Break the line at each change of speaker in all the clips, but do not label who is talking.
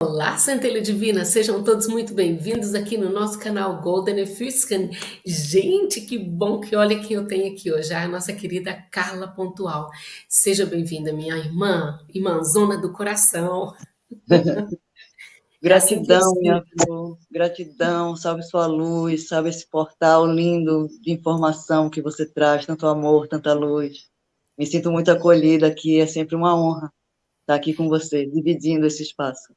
Olá, centelha divina, sejam todos muito bem-vindos aqui no nosso canal Golden Efuscan. Gente, que bom que olha quem eu tenho aqui hoje, a nossa querida Carla Pontual. Seja bem-vinda, minha irmã, irmãzona do coração.
gratidão, minha flor, gratidão, salve sua luz, salve esse portal lindo de informação que você traz, tanto amor, tanta luz. Me sinto muito acolhida aqui, é sempre uma honra estar aqui com você, dividindo esse espaço.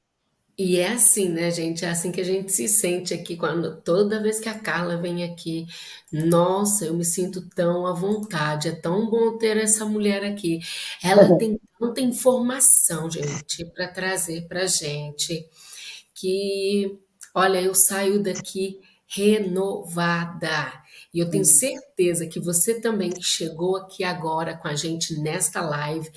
E é assim, né, gente? É assim que a gente se sente aqui quando toda vez que a Carla vem aqui. Nossa, eu me sinto tão à vontade. É tão bom ter essa mulher aqui. Ela tem tanta informação, gente, para trazer para gente que, olha, eu saio daqui renovada. E eu tenho certeza que você também que chegou aqui agora com a gente nesta live,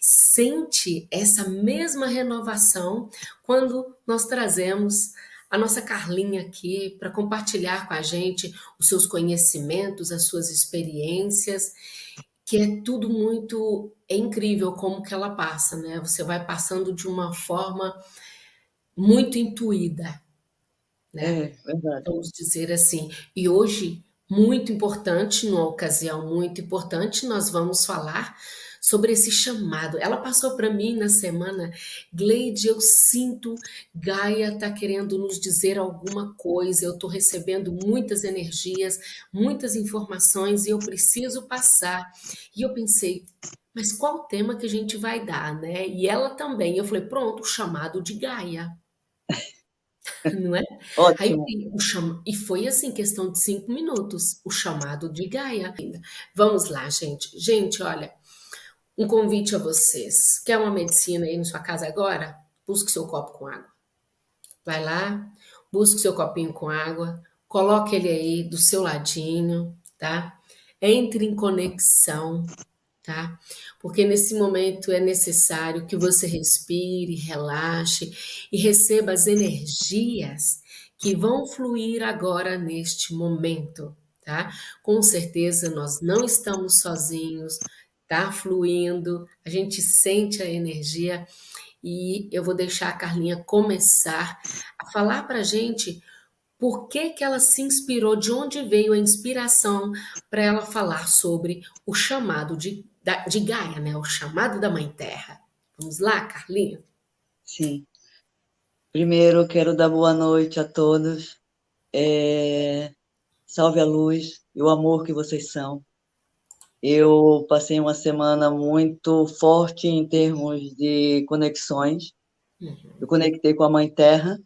sente essa mesma renovação quando nós trazemos a nossa Carlinha aqui para compartilhar com a gente os seus conhecimentos, as suas experiências, que é tudo muito é incrível como que ela passa, né? Você vai passando de uma forma muito intuída, né?
É, verdade.
Vamos dizer assim. E hoje muito importante, numa ocasião muito importante, nós vamos falar sobre esse chamado. Ela passou para mim na semana, Gleide, eu sinto Gaia está querendo nos dizer alguma coisa, eu estou recebendo muitas energias, muitas informações e eu preciso passar. E eu pensei, mas qual tema que a gente vai dar, né? E ela também, eu falei, pronto, o chamado de Gaia. Não é?
Ótimo.
Aí, o cham... E foi assim, questão de cinco minutos, o chamado de Gaia. Vamos lá, gente. Gente, olha, um convite a vocês. Quer uma medicina aí na sua casa agora? Busque seu copo com água. Vai lá, busque seu copinho com água, coloque ele aí do seu ladinho, tá? Entre em conexão, tá? Porque nesse momento é necessário que você respire, relaxe e receba as energias que vão fluir agora neste momento, tá? Com certeza nós não estamos sozinhos, tá fluindo, a gente sente a energia e eu vou deixar a Carlinha começar a falar para gente por que, que ela se inspirou, de onde veio a inspiração para ela falar sobre o chamado de da, de Gaia, né? O chamado da Mãe Terra. Vamos lá, Carlinha?
Sim. Primeiro, quero dar boa noite a todos. É... Salve a luz e o amor que vocês são. Eu passei uma semana muito forte em termos de conexões. Uhum. Eu conectei com a Mãe Terra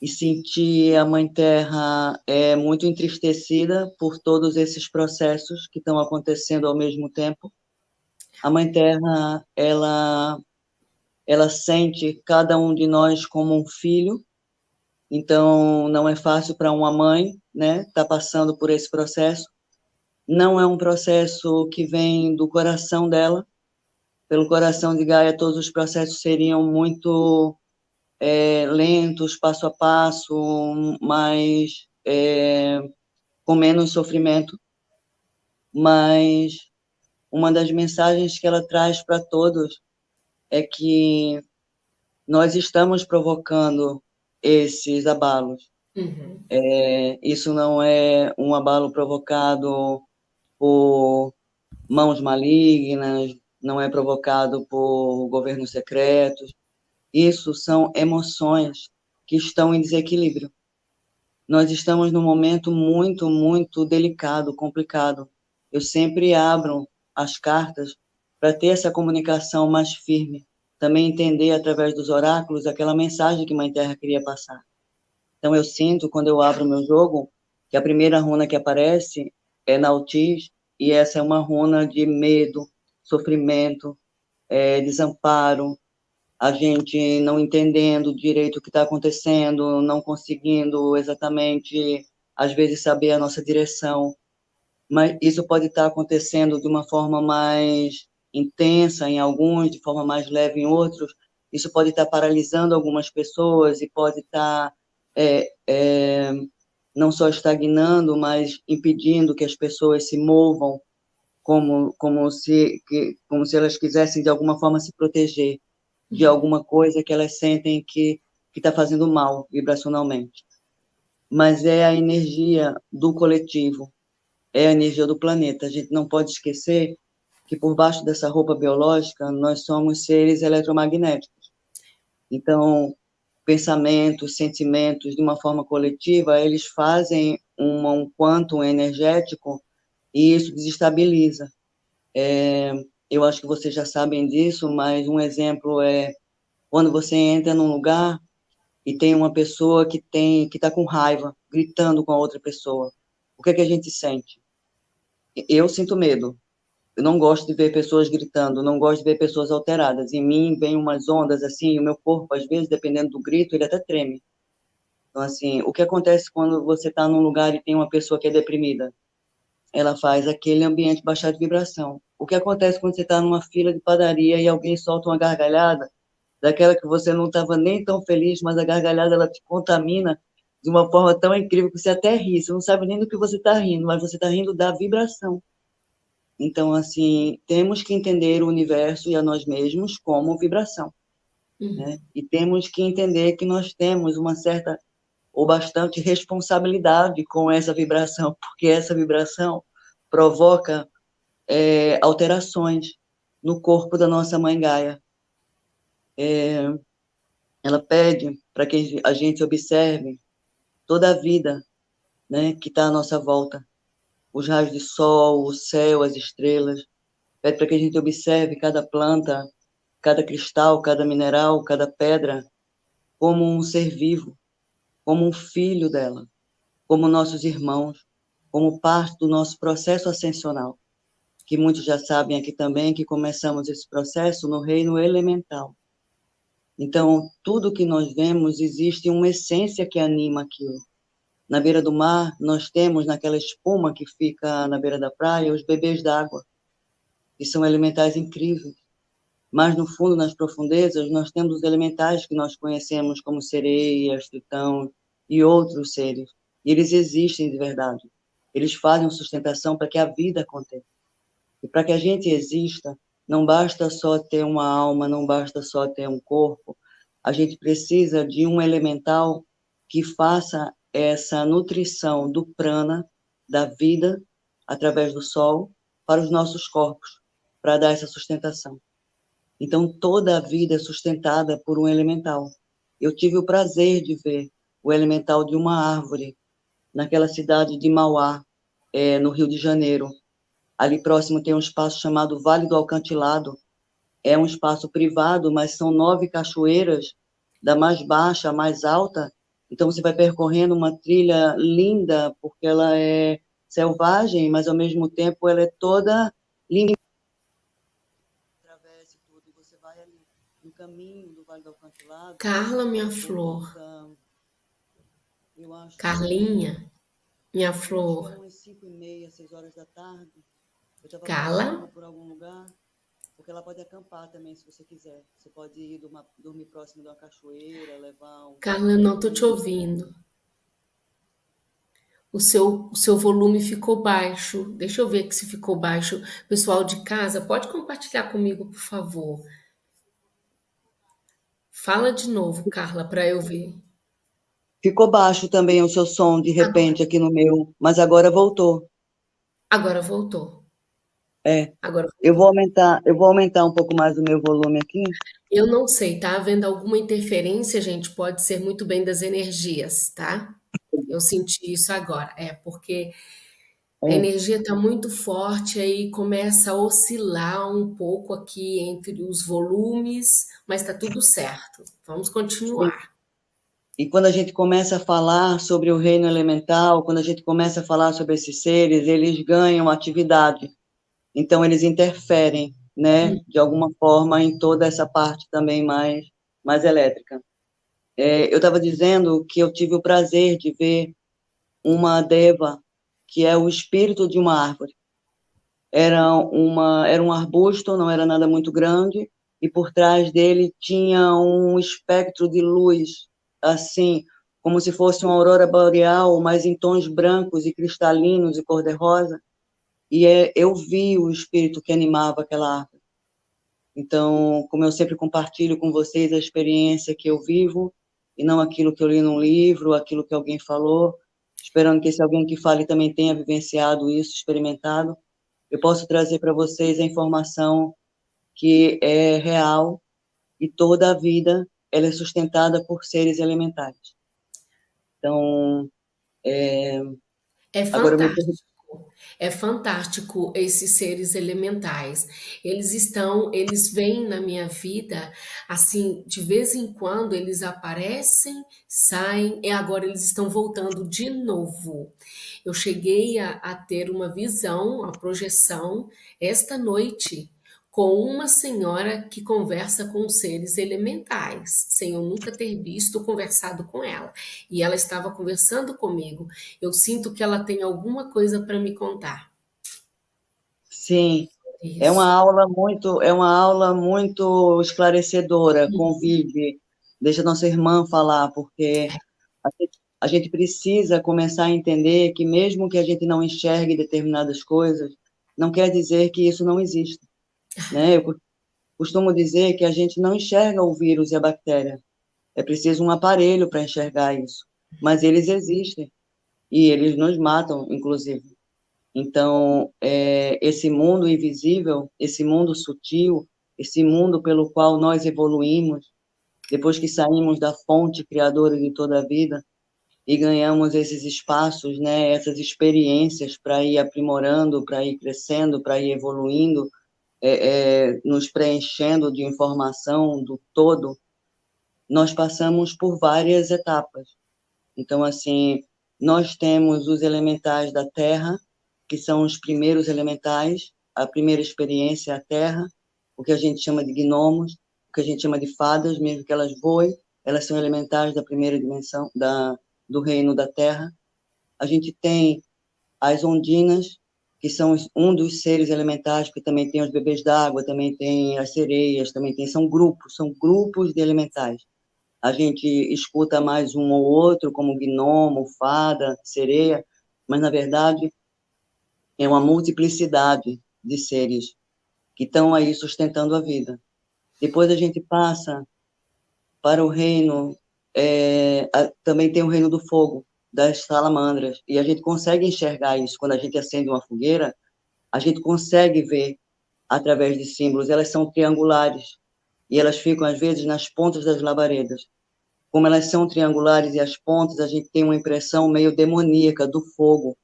e senti a Mãe Terra é, muito entristecida por todos esses processos que estão acontecendo ao mesmo tempo a Mãe Terra, ela, ela sente cada um de nós como um filho, então não é fácil para uma mãe, né, tá passando por esse processo. Não é um processo que vem do coração dela. Pelo coração de Gaia, todos os processos seriam muito é, lentos, passo a passo, mais é, com menos sofrimento. Mas uma das mensagens que ela traz para todos é que nós estamos provocando esses abalos. Uhum. É, isso não é um abalo provocado por mãos malignas, não é provocado por governos secretos. Isso são emoções que estão em desequilíbrio. Nós estamos num momento muito, muito delicado, complicado. Eu sempre abro as cartas para ter essa comunicação mais firme, também entender através dos oráculos aquela mensagem que Mãe Terra queria passar. Então eu sinto quando eu abro meu jogo que a primeira runa que aparece é Nautis e essa é uma runa de medo, sofrimento, é, desamparo, a gente não entendendo direito o que está acontecendo, não conseguindo exatamente, às vezes, saber a nossa direção mas isso pode estar acontecendo de uma forma mais intensa em alguns, de forma mais leve em outros. Isso pode estar paralisando algumas pessoas e pode estar é, é, não só estagnando, mas impedindo que as pessoas se movam como como se que, como se elas quisessem de alguma forma se proteger de uhum. alguma coisa que elas sentem que que está fazendo mal vibracionalmente, mas é a energia do coletivo, é a energia do planeta. A gente não pode esquecer que por baixo dessa roupa biológica nós somos seres eletromagnéticos. Então, pensamentos, sentimentos de uma forma coletiva, eles fazem uma, um quantum energético e isso desestabiliza. É, eu acho que vocês já sabem disso, mas um exemplo é quando você entra num lugar e tem uma pessoa que tem que está com raiva, gritando com a outra pessoa. O que é que a gente sente? Eu sinto medo. Eu não gosto de ver pessoas gritando, não gosto de ver pessoas alteradas. Em mim vem umas ondas assim, o meu corpo às vezes, dependendo do grito, ele até treme. Então assim, o que acontece quando você está num lugar e tem uma pessoa que é deprimida? ela faz aquele ambiente baixar de vibração. O que acontece quando você está numa fila de padaria e alguém solta uma gargalhada, daquela que você não estava nem tão feliz, mas a gargalhada ela te contamina de uma forma tão incrível que você até ri, você não sabe nem do que você está rindo, mas você está rindo da vibração. Então, assim, temos que entender o universo e a nós mesmos como vibração. Uhum. Né? E temos que entender que nós temos uma certa ou bastante responsabilidade com essa vibração, porque essa vibração provoca é, alterações no corpo da nossa mãe Gaia. É, ela pede para que a gente observe toda a vida né, que está à nossa volta, os raios de sol, o céu, as estrelas. Pede para que a gente observe cada planta, cada cristal, cada mineral, cada pedra, como um ser vivo, como um filho dela, como nossos irmãos, como parte do nosso processo ascensional, que muitos já sabem aqui também que começamos esse processo no reino elemental. Então, tudo que nós vemos existe uma essência que anima aquilo. Na beira do mar, nós temos naquela espuma que fica na beira da praia os bebês d'água, que são elementais incríveis. Mas no fundo, nas profundezas, nós temos os elementais que nós conhecemos como sereias, tritão e outros seres. E eles existem de verdade. Eles fazem sustentação para que a vida aconteça. E para que a gente exista, não basta só ter uma alma, não basta só ter um corpo. A gente precisa de um elemental que faça essa nutrição do prana, da vida, através do sol, para os nossos corpos, para dar essa sustentação. Então, toda a vida é sustentada por um elemental. Eu tive o prazer de ver o elemental de uma árvore naquela cidade de Mauá, é, no Rio de Janeiro. Ali próximo tem um espaço chamado Vale do Alcantilado. É um espaço privado, mas são nove cachoeiras, da mais baixa à mais alta. Então, você vai percorrendo uma trilha linda, porque ela é selvagem, mas, ao mesmo tempo, ela é toda linda
caminho do Vale do Alcantilado. Carla, minha flor. Carlinha, minha flor.
Umas 5 e meia, 6 horas da tarde.
Eu Carla.
Por algum lugar, porque ela pode acampar também, se você quiser. Você pode ir dormir, dormir próximo de uma cachoeira, levar um...
Carla, eu não estou te ouvindo. O seu, o seu volume ficou baixo. Deixa eu ver se ficou baixo. Pessoal de casa, pode compartilhar comigo, por favor. Fala de novo, Carla, para eu ver.
Ficou baixo também o seu som, de repente, agora. aqui no meu, mas agora voltou.
Agora voltou.
É. Agora eu vou aumentar, eu vou aumentar um pouco mais o meu volume aqui.
Eu não sei, tá havendo alguma interferência, gente? Pode ser muito bem das energias, tá? Eu senti isso agora. É porque a é. energia está muito forte, aí começa a oscilar um pouco aqui entre os volumes, mas está tudo certo. Vamos continuar.
E quando a gente começa a falar sobre o reino elemental, quando a gente começa a falar sobre esses seres, eles ganham atividade. Então, eles interferem, né, uhum. de alguma forma, em toda essa parte também mais, mais elétrica. É, eu estava dizendo que eu tive o prazer de ver uma deva que é o espírito de uma árvore. Era, uma, era um arbusto, não era nada muito grande, e por trás dele tinha um espectro de luz, assim, como se fosse uma aurora boreal, mas em tons brancos e cristalinos e cor-de-rosa. E é, eu vi o espírito que animava aquela árvore. Então, como eu sempre compartilho com vocês a experiência que eu vivo, e não aquilo que eu li num livro, aquilo que alguém falou, esperando que esse alguém que fale também tenha vivenciado isso, experimentado. Eu posso trazer para vocês a informação que é real e toda a vida ela é sustentada por seres elementares. Então, é,
é fantástico. É fantástico esses seres elementais. Eles estão, eles vêm na minha vida, assim, de vez em quando eles aparecem, saem, e agora eles estão voltando de novo. Eu cheguei a, a ter uma visão, uma projeção, esta noite, com uma senhora que conversa com seres elementais, sem eu nunca ter visto conversado com ela. E ela estava conversando comigo. Eu sinto que ela tem alguma coisa para me contar.
Sim. Isso. É uma aula muito, é uma aula muito esclarecedora. Uhum. Convide, deixa nossa irmã falar, porque a gente, a gente precisa começar a entender que mesmo que a gente não enxergue determinadas coisas, não quer dizer que isso não existe. Né? Eu costumo dizer que a gente não enxerga o vírus e a bactéria. É preciso um aparelho para enxergar isso. Mas eles existem. E eles nos matam, inclusive. Então, é, esse mundo invisível, esse mundo sutil, esse mundo pelo qual nós evoluímos, depois que saímos da fonte criadora de toda a vida e ganhamos esses espaços, né, essas experiências para ir aprimorando, para ir crescendo, para ir evoluindo, é, é, nos preenchendo de informação do todo, nós passamos por várias etapas. Então, assim, nós temos os elementais da Terra, que são os primeiros elementais, a primeira experiência é a Terra, o que a gente chama de gnomos, o que a gente chama de fadas, mesmo que elas voem, elas são elementais da primeira dimensão, da, do reino da Terra. A gente tem as ondinas, que são um dos seres elementares, que também tem os bebês d'água, também tem as sereias, também tem, são grupos, são grupos de elementais. A gente escuta mais um ou outro, como gnomo, fada, sereia, mas, na verdade, é uma multiplicidade de seres que estão aí sustentando a vida. Depois a gente passa para o reino, é, a, também tem o reino do fogo, das salamandras. E a gente consegue enxergar isso quando a gente acende uma fogueira, a gente consegue ver através de símbolos. Elas são triangulares e elas ficam às vezes nas pontas das labaredas. Como elas são triangulares e as pontas, a gente tem uma impressão meio demoníaca do fogo.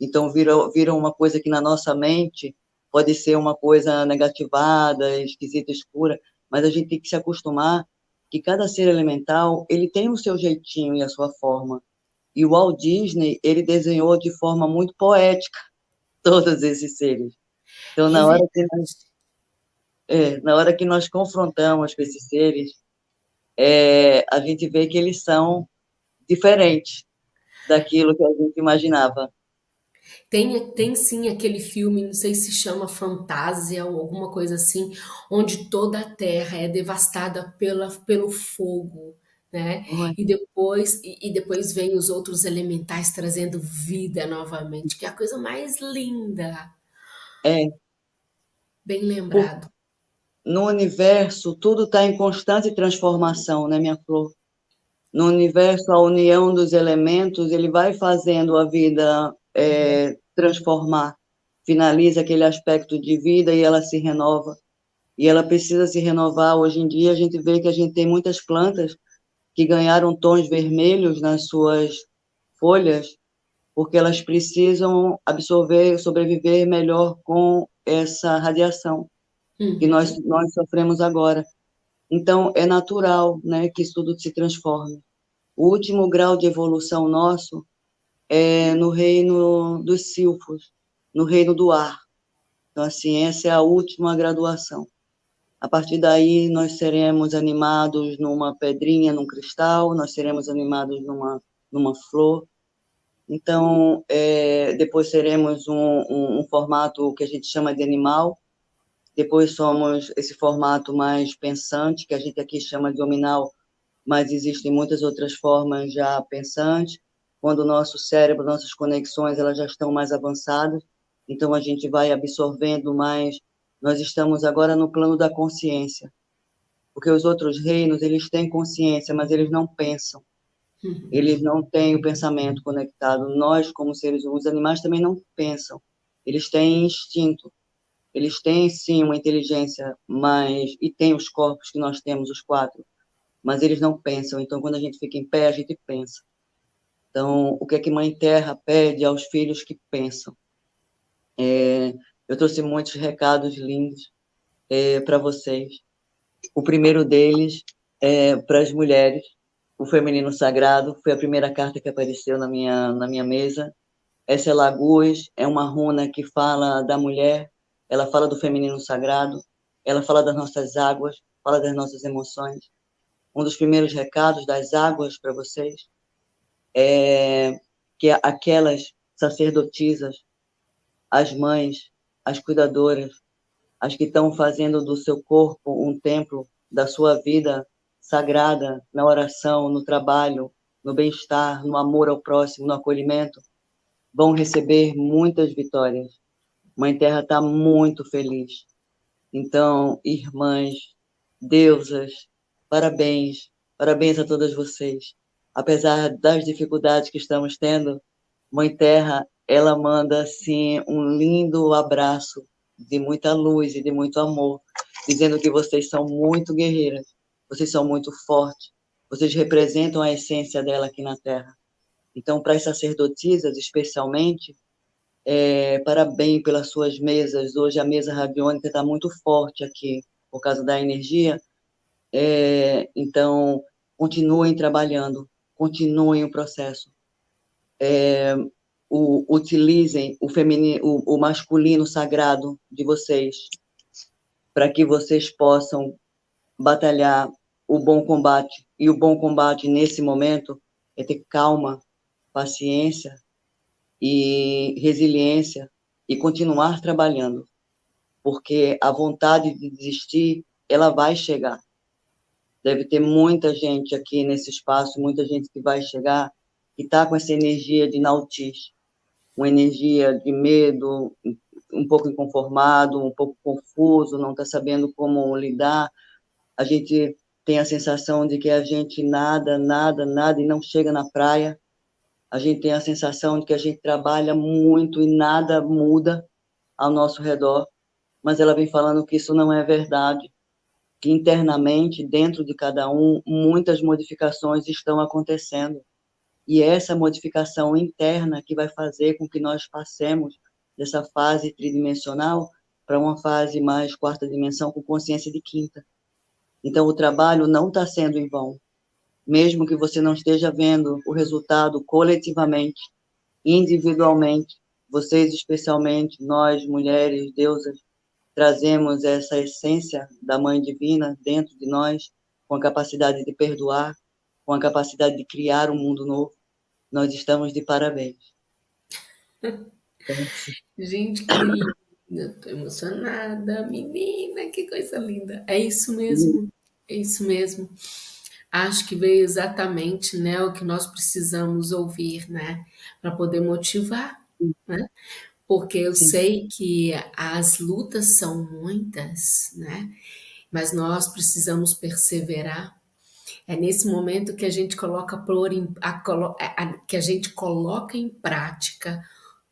Então vira, vira uma coisa que na nossa mente pode ser uma coisa negativada, esquisita, escura, mas a gente tem que se acostumar que cada ser elemental ele tem o seu jeitinho e a sua forma. E o Walt Disney, ele desenhou de forma muito poética todos esses seres. Então, na hora que nós, é, na hora que nós confrontamos com esses seres, é, a gente vê que eles são diferentes daquilo que a gente imaginava.
Tem, tem sim aquele filme, não sei se chama Fantasia ou alguma coisa assim, onde toda a Terra é devastada pela, pelo fogo né? E depois e, e depois vem os outros elementais trazendo vida novamente, que é a coisa mais linda.
É.
Bem lembrado.
No universo, tudo está em constante transformação, né, minha flor? No universo, a união dos elementos, ele vai fazendo a vida é, transformar. Finaliza aquele aspecto de vida e ela se renova. E ela precisa se renovar. Hoje em dia, a gente vê que a gente tem muitas plantas que ganharam tons vermelhos nas suas folhas, porque elas precisam absorver, sobreviver melhor com essa radiação uhum. que nós, nós sofremos agora. Então, é natural né, que isso tudo se transforme. O último grau de evolução nosso é no reino dos silfos, no reino do ar. Então, assim, essa é a última graduação. A partir daí, nós seremos animados numa pedrinha, num cristal, nós seremos animados numa, numa flor. Então, é, depois seremos um, um, um formato que a gente chama de animal. Depois somos esse formato mais pensante, que a gente aqui chama de hominal, mas existem muitas outras formas já pensantes. Quando o nosso cérebro, nossas conexões, elas já estão mais avançadas, então a gente vai absorvendo mais nós estamos agora no plano da consciência. porque os outros reinos, eles têm consciência, mas eles não pensam. Uhum. Eles não têm o pensamento conectado. Nós, como seres humanos, os animais também não pensam. Eles têm instinto. Eles têm, sim, uma inteligência, mas... E têm os corpos que nós temos, os quatro. Mas eles não pensam. Então, quando a gente fica em pé, a gente pensa. Então, o que é que Mãe Terra pede aos filhos que pensam? É, eu trouxe muitos recados lindos é, para vocês. O primeiro deles é para as mulheres, o feminino sagrado, foi a primeira carta que apareceu na minha, na minha mesa. Essa é Lagoas, é uma runa que fala da mulher, ela fala do feminino sagrado, ela fala das nossas águas, fala das nossas emoções. Um dos primeiros recados das águas para vocês é que aquelas sacerdotisas, as mães, as cuidadoras, as que estão fazendo do seu corpo um templo da sua vida sagrada na oração, no trabalho, no bem-estar, no amor ao próximo, no acolhimento, vão receber muitas vitórias. Mãe Terra está muito feliz. Então, irmãs, deusas, parabéns, parabéns a todas vocês. Apesar das dificuldades que estamos tendo, Mãe Terra, ela manda, assim, um lindo abraço de muita luz e de muito amor, dizendo que vocês são muito guerreiras, vocês são muito fortes, vocês representam a essência dela aqui na Terra. Então, para as sacerdotisas, especialmente, é, parabéns pelas suas mesas. Hoje a mesa radiônica está muito forte aqui, por causa da energia. É, então, continuem trabalhando, continuem o processo. É, o, utilizem o, feminino, o, o masculino sagrado de vocês, para que vocês possam batalhar o bom combate. E o bom combate, nesse momento, é ter calma, paciência e resiliência e continuar trabalhando, porque a vontade de desistir, ela vai chegar. Deve ter muita gente aqui nesse espaço, muita gente que vai chegar e está com essa energia de nautice, uma energia de medo, um pouco inconformado, um pouco confuso, não está sabendo como lidar. A gente tem a sensação de que a gente nada, nada, nada e não chega na praia. A gente tem a sensação de que a gente trabalha muito e nada muda ao nosso redor, mas ela vem falando que isso não é verdade, que internamente, dentro de cada um, muitas modificações estão acontecendo. E é essa modificação interna que vai fazer com que nós passemos dessa fase tridimensional para uma fase mais quarta dimensão com consciência de quinta. Então, o trabalho não está sendo em vão. Mesmo que você não esteja vendo o resultado coletivamente, individualmente, vocês especialmente, nós, mulheres, deusas, trazemos essa essência da Mãe Divina dentro de nós, com a capacidade de perdoar, com a capacidade de criar um mundo novo. Nós estamos de parabéns.
Gente, que linda. Estou emocionada, menina, que coisa linda. É isso mesmo, é isso mesmo. Acho que veio exatamente né, o que nós precisamos ouvir, né? Para poder motivar, né? Porque eu Sim. sei que as lutas são muitas, né? Mas nós precisamos perseverar. É nesse momento que a gente coloca por, a, a, que a gente coloca em prática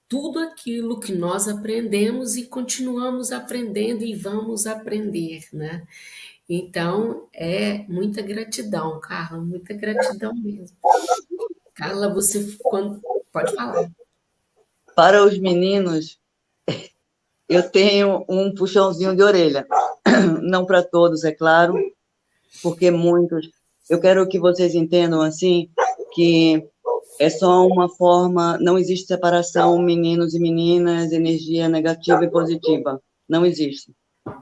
tudo aquilo que nós aprendemos e continuamos aprendendo e vamos aprender, né? Então, é muita gratidão, Carla, muita gratidão mesmo. Carla, você quando... pode falar.
Para os meninos, eu tenho um puxãozinho de orelha. Não para todos, é claro, porque muitos. Eu quero que vocês entendam assim que é só uma forma, não existe separação meninos e meninas, energia negativa e positiva. Não existe.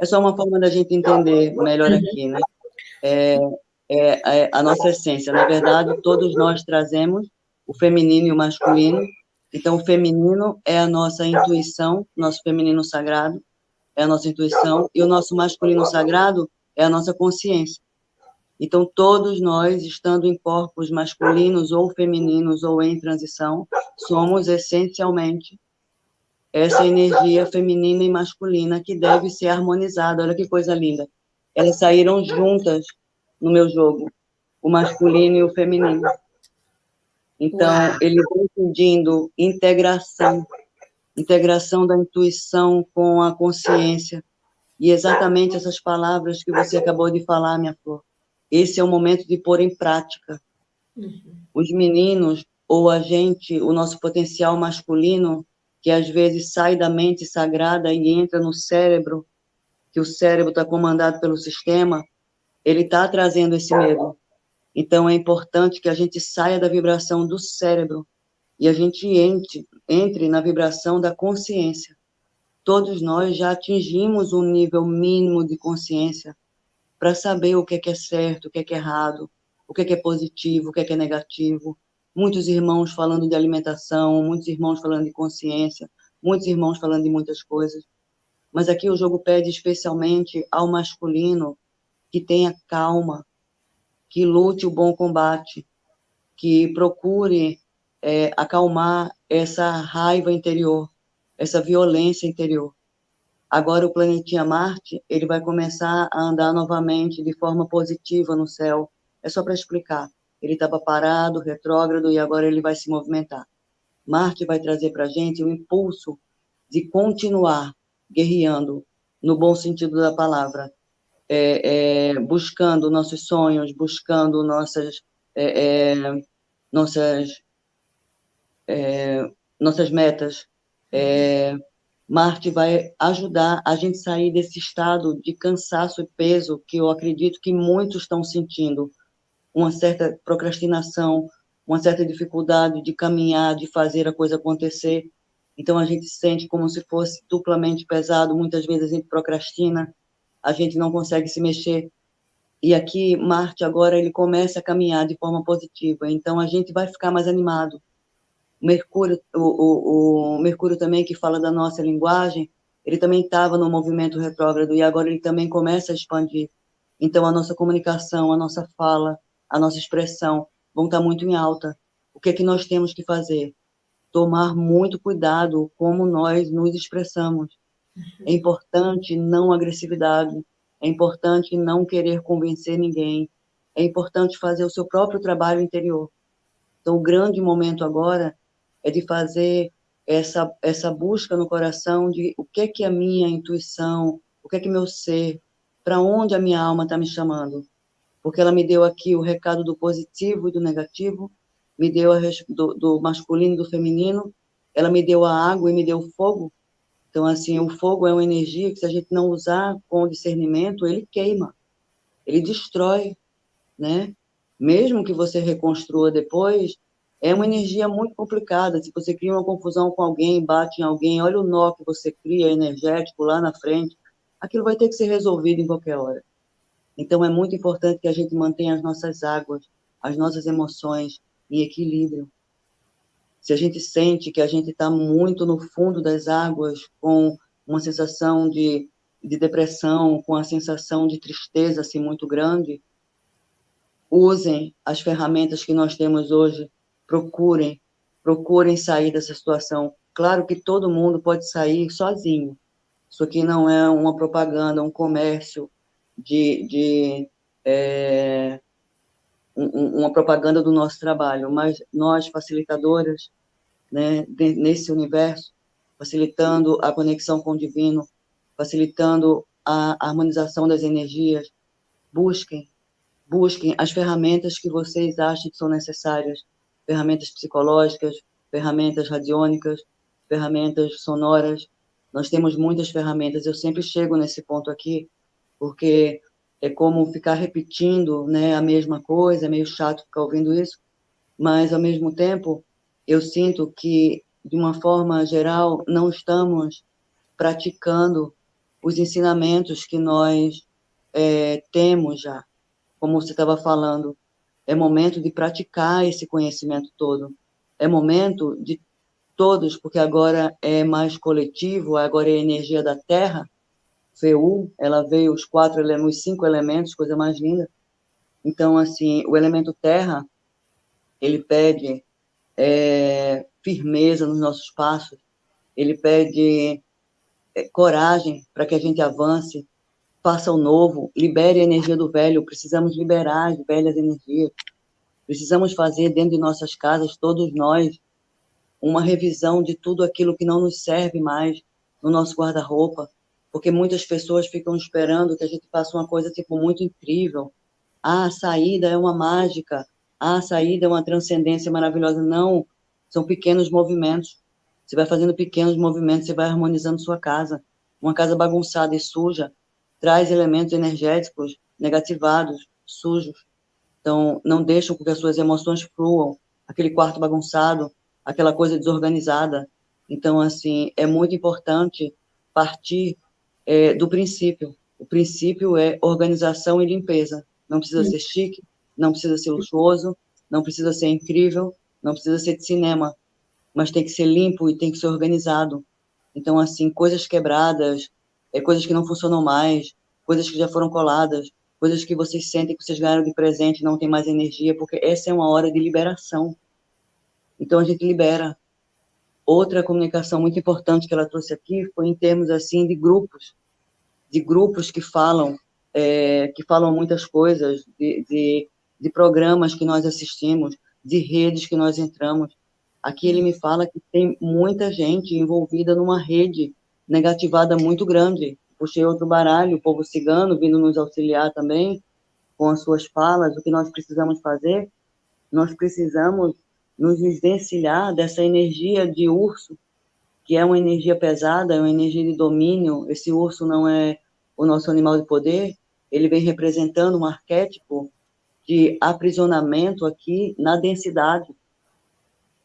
É só uma forma da gente entender melhor uhum. aqui, né? É, é, é, a nossa essência. Na verdade, todos nós trazemos o feminino e o masculino. Então, o feminino é a nossa intuição, nosso feminino sagrado é a nossa intuição, e o nosso masculino sagrado é a nossa consciência. Então, todos nós, estando em corpos masculinos ou femininos ou em transição, somos essencialmente essa energia feminina e masculina que deve ser harmonizada. Olha que coisa linda. elas saíram juntas no meu jogo, o masculino e o feminino. Então, Uau. ele vem pedindo integração, integração da intuição com a consciência. E exatamente essas palavras que você acabou de falar, minha flor. Esse é o momento de pôr em prática. Uhum. Os meninos, ou a gente, o nosso potencial masculino, que às vezes sai da mente sagrada e entra no cérebro, que o cérebro está comandado pelo sistema, ele está trazendo esse medo. Então, é importante que a gente saia da vibração do cérebro e a gente entre, entre na vibração da consciência. Todos nós já atingimos um nível mínimo de consciência para saber o que é, que é certo, o que é, que é errado, o que é, que é positivo, o que é, que é negativo. Muitos irmãos falando de alimentação, muitos irmãos falando de consciência, muitos irmãos falando de muitas coisas. Mas aqui o jogo pede especialmente ao masculino que tenha calma, que lute o bom combate, que procure é, acalmar essa raiva interior, essa violência interior. Agora o planetinha Marte, ele vai começar a andar novamente de forma positiva no céu. É só para explicar. Ele estava parado, retrógrado, e agora ele vai se movimentar. Marte vai trazer para a gente o impulso de continuar guerreando, no bom sentido da palavra, é, é, buscando nossos sonhos, buscando nossas, é, é nossas, é, nossas metas. Marte vai ajudar a gente sair desse estado de cansaço e peso que eu acredito que muitos estão sentindo, uma certa procrastinação, uma certa dificuldade de caminhar, de fazer a coisa acontecer. Então a gente sente como se fosse duplamente pesado, muitas vezes a gente procrastina, a gente não consegue se mexer. E aqui, Marte, agora, ele começa a caminhar de forma positiva. Então, a gente vai ficar mais animado. Mercúrio, o, o, o Mercúrio também, que fala da nossa linguagem, ele também estava no movimento retrógrado e agora ele também começa a expandir. Então, a nossa comunicação, a nossa fala, a nossa expressão vão estar muito em alta. O que é que nós temos que fazer? Tomar muito cuidado como nós nos expressamos. É importante não agressividade, é importante não querer convencer ninguém, é importante fazer o seu próprio trabalho interior. Então, o grande momento agora é de fazer essa, essa busca no coração de o que é que a minha intuição, o que é que meu ser, para onde a minha alma está me chamando. Porque ela me deu aqui o recado do positivo e do negativo, me deu a, do, do masculino e do feminino, ela me deu a água e me deu o fogo, então, assim, o fogo é uma energia que, se a gente não usar com discernimento, ele queima, ele destrói, né? Mesmo que você reconstrua depois, é uma energia muito complicada. Se você cria uma confusão com alguém, bate em alguém, olha o nó que você cria energético lá na frente, aquilo vai ter que ser resolvido em qualquer hora. Então, é muito importante que a gente mantenha as nossas águas, as nossas emoções em equilíbrio se a gente sente que a gente está muito no fundo das águas, com uma sensação de, de depressão, com a sensação de tristeza assim muito grande, usem as ferramentas que nós temos hoje, procurem, procurem sair dessa situação. Claro que todo mundo pode sair sozinho. Isso aqui não é uma propaganda, um comércio de, de é, uma propaganda do nosso trabalho, mas nós, facilitadoras, né, nesse universo, facilitando a conexão com o divino, facilitando a harmonização das energias, busquem, busquem as ferramentas que vocês acham que são necessárias, ferramentas psicológicas, ferramentas radiônicas, ferramentas sonoras. Nós temos muitas ferramentas. Eu sempre chego nesse ponto aqui, porque é como ficar repetindo né, a mesma coisa, é meio chato ficar ouvindo isso, mas, ao mesmo tempo, eu sinto que, de uma forma geral, não estamos praticando os ensinamentos que nós é, temos já. Como você estava falando, é momento de praticar esse conhecimento todo. É momento de todos, porque agora é mais coletivo, agora é a energia da Terra, FEU, ela veio os quatro os cinco elementos, coisa mais linda. Então, assim, o elemento terra, ele pede é, firmeza nos nossos passos, ele pede é, coragem para que a gente avance, faça o novo, libere a energia do velho, precisamos liberar as velhas energias. Precisamos fazer dentro de nossas casas, todos nós, uma revisão de tudo aquilo que não nos serve mais no nosso guarda-roupa, porque muitas pessoas ficam esperando que a gente faça uma coisa tipo muito incrível. Ah, a saída é uma mágica. Ah, a saída é uma transcendência maravilhosa. Não, são pequenos movimentos. Você vai fazendo pequenos movimentos, você vai harmonizando sua casa. Uma casa bagunçada e suja traz elementos energéticos negativados, sujos. Então, não deixam que as suas emoções fluam. Aquele quarto bagunçado, aquela coisa desorganizada. Então, assim, é muito importante partir é, do princípio. O princípio é organização e limpeza. Não precisa ser chique, não precisa ser luxuoso, não precisa ser incrível, não precisa ser de cinema, mas tem que ser limpo e tem que ser organizado. Então, assim, coisas quebradas, é, coisas que não funcionam mais, coisas que já foram coladas, coisas que vocês sentem que vocês ganharam de presente, não tem mais energia, porque essa é uma hora de liberação. Então, a gente libera. Outra comunicação muito importante que ela trouxe aqui foi em termos, assim, de grupos, de grupos que falam, é, que falam muitas coisas, de, de, de programas que nós assistimos, de redes que nós entramos. Aqui ele me fala que tem muita gente envolvida numa rede negativada muito grande. Puxei outro baralho, o povo cigano vindo nos auxiliar também com as suas falas. O que nós precisamos fazer? Nós precisamos nos desvencilhar dessa energia de urso, que é uma energia pesada, é uma energia de domínio. Esse urso não é o nosso animal de poder, ele vem representando um arquétipo de aprisionamento aqui na densidade.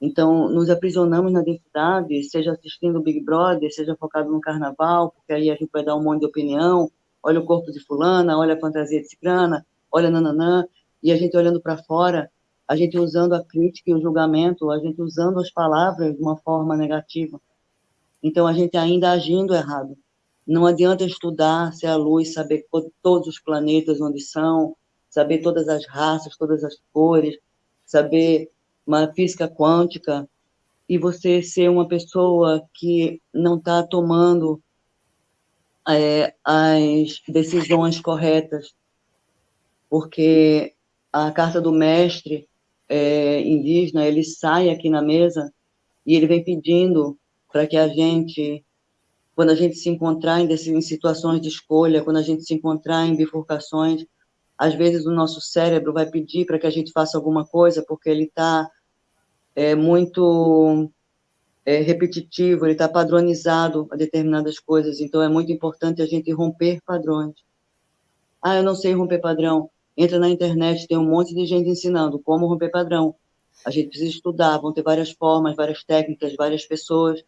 Então, nos aprisionamos na densidade, seja assistindo o Big Brother, seja focado no carnaval, porque aí a gente vai dar um monte de opinião, olha o corpo de fulana, olha a fantasia de ciclana, olha nananã, e a gente olhando para fora, a gente usando a crítica e o julgamento, a gente usando as palavras de uma forma negativa. Então, a gente ainda agindo errado. Não adianta estudar, ser a luz, saber todos os planetas onde são, saber todas as raças, todas as cores, saber uma física quântica, e você ser uma pessoa que não está tomando é, as decisões corretas, porque a carta do mestre é, indígena, ele sai aqui na mesa e ele vem pedindo para que a gente, quando a gente se encontrar em, em situações de escolha, quando a gente se encontrar em bifurcações, às vezes o nosso cérebro vai pedir para que a gente faça alguma coisa porque ele está é, muito é, repetitivo, ele está padronizado a determinadas coisas, então é muito importante a gente romper padrões. Ah, eu não sei romper padrão. Entra na internet, tem um monte de gente ensinando como romper padrão. A gente precisa estudar, vão ter várias formas, várias técnicas, várias pessoas,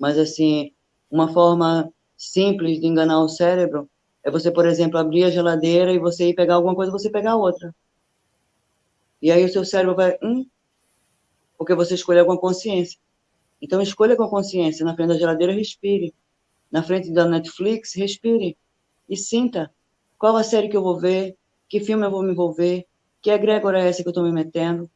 mas assim, uma forma simples de enganar o cérebro é você, por exemplo, abrir a geladeira e você ir pegar alguma coisa, você pegar outra. E aí o seu cérebro vai, hum, porque você escolheu com a consciência. Então escolha com a consciência. Na frente da geladeira, respire. Na frente da Netflix, respire. E sinta qual a série que eu vou ver, que filme eu vou me envolver, que egrégora é essa que eu estou me metendo.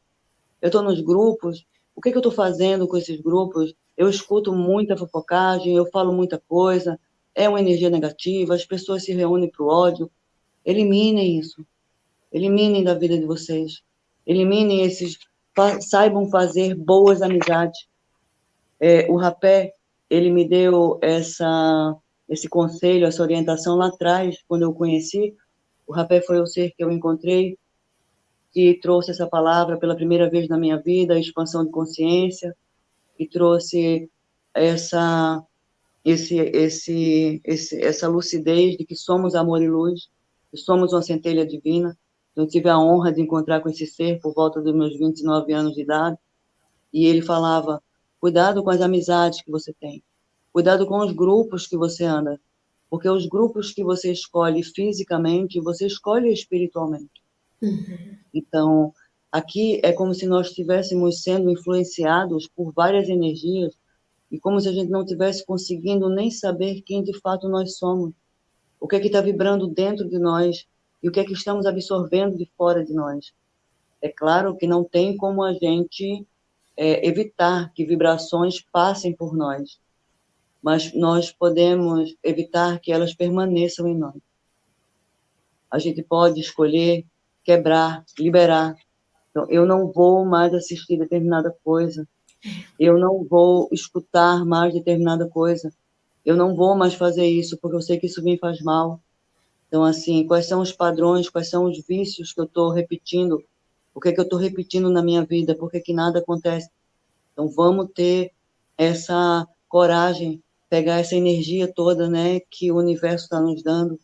Eu estou nos grupos, o que, que eu estou fazendo com esses grupos? Eu escuto muita fofocagem, eu falo muita coisa, é uma energia negativa, as pessoas se reúnem para o ódio. Eliminem isso. Eliminem da vida de vocês. Eliminem esses. Saibam fazer boas amizades. É, o rapé, ele me deu essa, esse conselho, essa orientação lá atrás, quando eu conheci. O rapé foi o ser que eu encontrei, que trouxe essa palavra pela primeira vez na minha vida, expansão de consciência, e trouxe essa esse, esse, esse, essa lucidez de que somos amor e luz, que somos uma centelha divina. Eu tive a honra de encontrar com esse ser por volta dos meus 29 anos de idade, e ele falava: cuidado com as amizades que você tem, cuidado com os grupos que você anda, porque os grupos que você escolhe fisicamente, você escolhe espiritualmente. Uhum. Então, aqui é como se nós estivéssemos sendo influenciados por várias energias e como se a gente não tivesse conseguindo nem saber quem de fato nós somos, o que é que está vibrando dentro de nós e o que é que estamos absorvendo de fora de nós. É claro que não tem como a gente é, evitar que vibrações passem por nós, mas nós podemos evitar que elas permaneçam em nós. a gente pode escolher quebrar, liberar. Então, eu não vou mais assistir determinada coisa, eu não vou escutar mais determinada coisa, eu não vou mais fazer isso porque eu sei que isso me faz mal. Então, assim, quais são os padrões, quais são os vícios que eu estou repetindo? O que é que eu estou repetindo na minha vida? Por que, que nada acontece? Então, vamos ter essa coragem, pegar essa energia toda, né, que o universo está nos dando.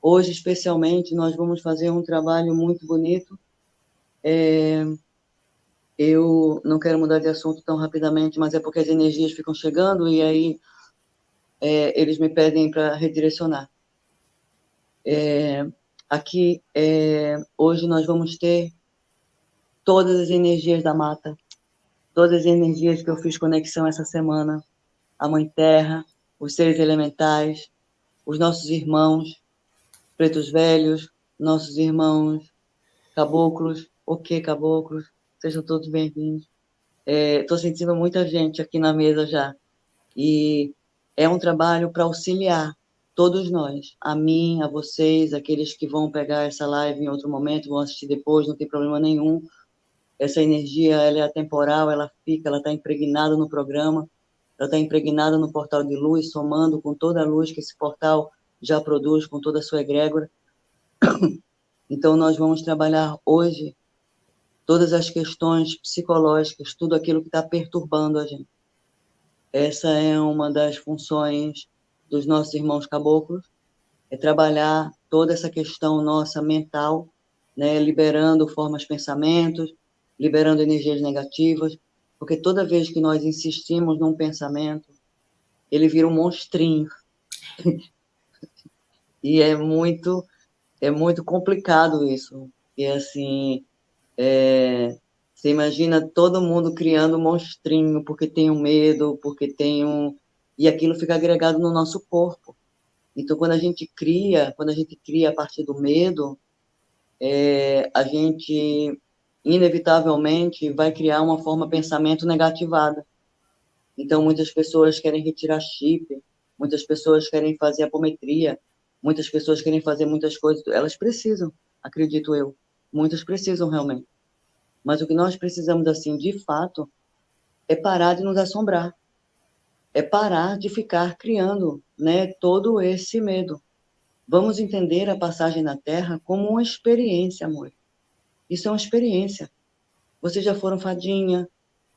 Hoje, especialmente, nós vamos fazer um trabalho muito bonito. É, eu não quero mudar de assunto tão rapidamente, mas é porque as energias ficam chegando e aí é, eles me pedem para redirecionar. É, aqui, é, hoje nós vamos ter todas as energias da mata, todas as energias que eu fiz conexão essa semana, a Mãe Terra, os seres elementais, os nossos irmãos, pretos velhos, nossos irmãos caboclos, o que caboclos, sejam todos bem-vindos. Estou é, sentindo muita gente aqui na mesa já, e é um trabalho para auxiliar todos nós, a mim, a vocês, aqueles que vão pegar essa live em outro momento, vão assistir depois, não tem problema nenhum. Essa energia, ela é atemporal, ela fica, ela está impregnada no programa, ela está impregnada no portal de luz, somando com toda a luz que esse portal já produz, com toda a sua egrégora. Então, nós vamos trabalhar hoje todas as questões psicológicas, tudo aquilo que está perturbando a gente. Essa é uma das funções dos nossos irmãos caboclos, é trabalhar toda essa questão nossa mental, né, liberando formas pensamentos, liberando energias negativas, porque toda vez que nós insistimos num pensamento, ele vira um monstrinho. e é muito é muito complicado isso. E assim, é, você imagina todo mundo criando um monstrinho porque tem um medo, porque tem um e aquilo fica agregado no nosso corpo. Então, quando a gente cria, quando a gente cria a partir do medo, é, a gente inevitavelmente vai criar uma forma de pensamento negativada. Então, muitas pessoas querem retirar chip, muitas pessoas querem fazer apometria, muitas pessoas querem fazer muitas coisas. Elas precisam, acredito eu. Muitas precisam realmente. Mas o que nós precisamos, assim, de fato, é parar de nos assombrar é parar de ficar criando né, todo esse medo. Vamos entender a passagem na Terra como uma experiência, amor. Isso é uma experiência. Vocês já foram fadinha,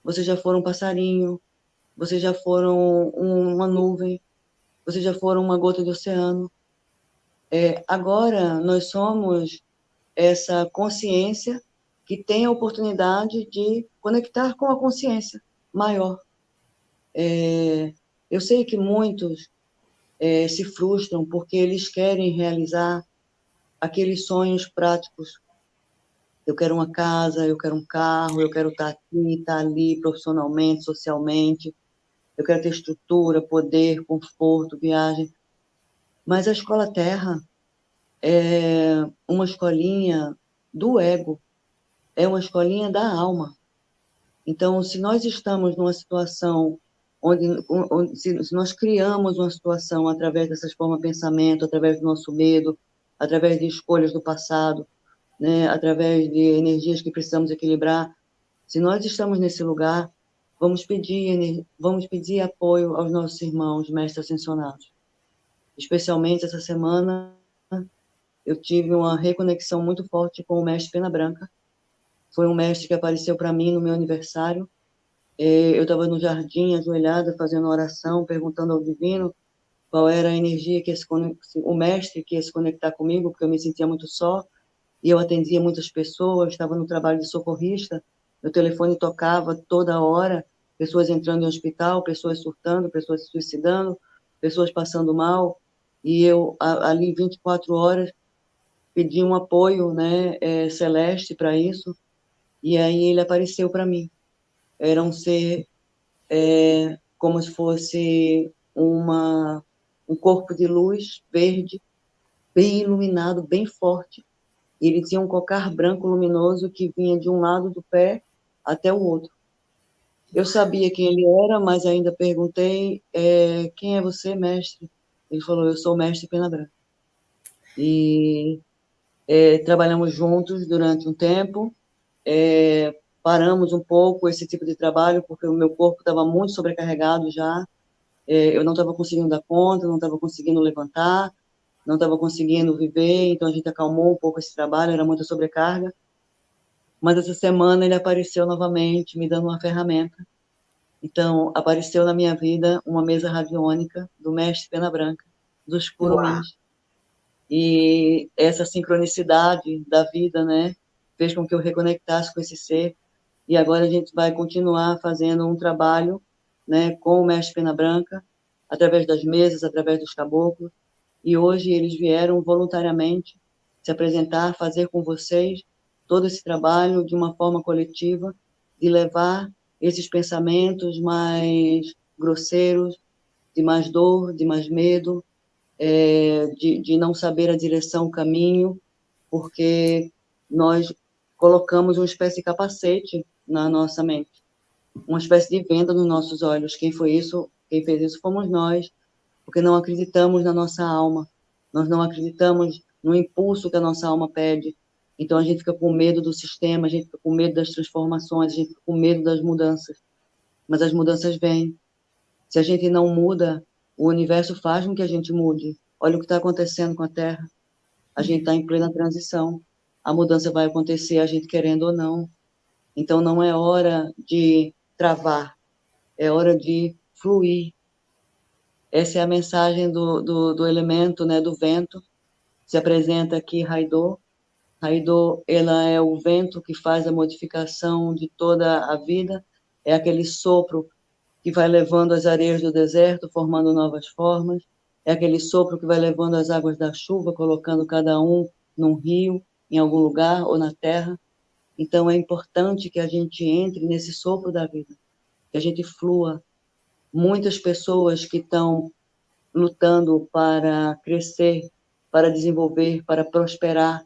vocês já foram passarinho, vocês já foram uma nuvem, vocês já foram uma gota de oceano. É, agora nós somos essa consciência que tem a oportunidade de conectar com a consciência maior. É, eu sei que muitos é, se frustram porque eles querem realizar aqueles sonhos práticos. Eu quero uma casa, eu quero um carro, eu quero estar aqui, estar ali profissionalmente, socialmente. Eu quero ter estrutura, poder, conforto, viagem. Mas a escola Terra é uma escolinha do ego, é uma escolinha da alma. Então, se nós estamos numa situação onde, onde se, nós criamos uma situação através dessas formas de pensamento, através do nosso medo, através de escolhas do passado, né, através de energias que precisamos equilibrar, se nós estamos nesse lugar, vamos pedir, vamos pedir apoio aos nossos irmãos mestres ascensionados. Especialmente essa semana, eu tive uma reconexão muito forte com o mestre Pena Branca. Foi um mestre que apareceu para mim no meu aniversário. É, eu estava no jardim, ajoelhada, fazendo oração, perguntando ao divino qual era a energia que esse, o mestre que ia se conectar comigo, porque eu me sentia muito só, e eu atendia muitas pessoas, estava no trabalho de socorrista, meu telefone tocava toda hora, pessoas entrando em hospital, pessoas surtando, pessoas se suicidando, pessoas passando mal, e eu ali 24 horas pedi um apoio né, é, celeste para isso, e aí ele apareceu para mim era um ser é, como se fosse uma, um corpo de luz verde, bem iluminado, bem forte. Ele tinha um cocar branco luminoso que vinha de um lado do pé até o outro. Eu sabia quem ele era, mas ainda perguntei: é, quem é você, mestre? Ele falou: eu sou o mestre Pena Branca. E é, trabalhamos juntos durante um tempo, é, paramos um pouco esse tipo de trabalho, porque o meu corpo estava muito sobrecarregado já, é, eu não estava conseguindo dar conta, não estava conseguindo levantar, não estava conseguindo viver, então a gente acalmou um pouco esse trabalho, era muita sobrecarga. Mas essa semana ele apareceu novamente, me dando uma ferramenta. Então, apareceu na minha vida uma mesa radiônica do mestre Pena Branca, dos Curumins. E essa sincronicidade da vida, né, fez com que eu reconectasse com esse ser. E agora a gente vai continuar fazendo um trabalho, né, com o mestre Pena Branca, através das mesas, através dos caboclos. E hoje eles vieram voluntariamente se apresentar, fazer com vocês todo esse trabalho de uma forma coletiva, de levar esses pensamentos mais grosseiros, de mais dor, de mais medo, é, de, de não saber a direção, o caminho, porque nós colocamos uma espécie de capacete na nossa mente, uma espécie de venda nos nossos olhos. Quem foi isso? Quem fez isso fomos nós, porque não acreditamos na nossa alma, nós não acreditamos no impulso que a nossa alma pede. Então a gente fica com medo do sistema, a gente fica com medo das transformações, a gente fica com medo das mudanças. Mas as mudanças vêm. Se a gente não muda, o universo faz com que a gente mude. Olha o que está acontecendo com a Terra. A gente está em plena transição. A mudança vai acontecer, a gente querendo ou não. Então não é hora de travar, é hora de fluir. Essa é a mensagem do, do, do elemento, né, do vento. Se apresenta aqui Raidô. Raidô, ela é o vento que faz a modificação de toda a vida. É aquele sopro que vai levando as areias do deserto, formando novas formas. É aquele sopro que vai levando as águas da chuva, colocando cada um num rio, em algum lugar ou na terra. Então é importante que a gente entre nesse sopro da vida, que a gente flua. Muitas pessoas que estão lutando para crescer, para desenvolver, para prosperar,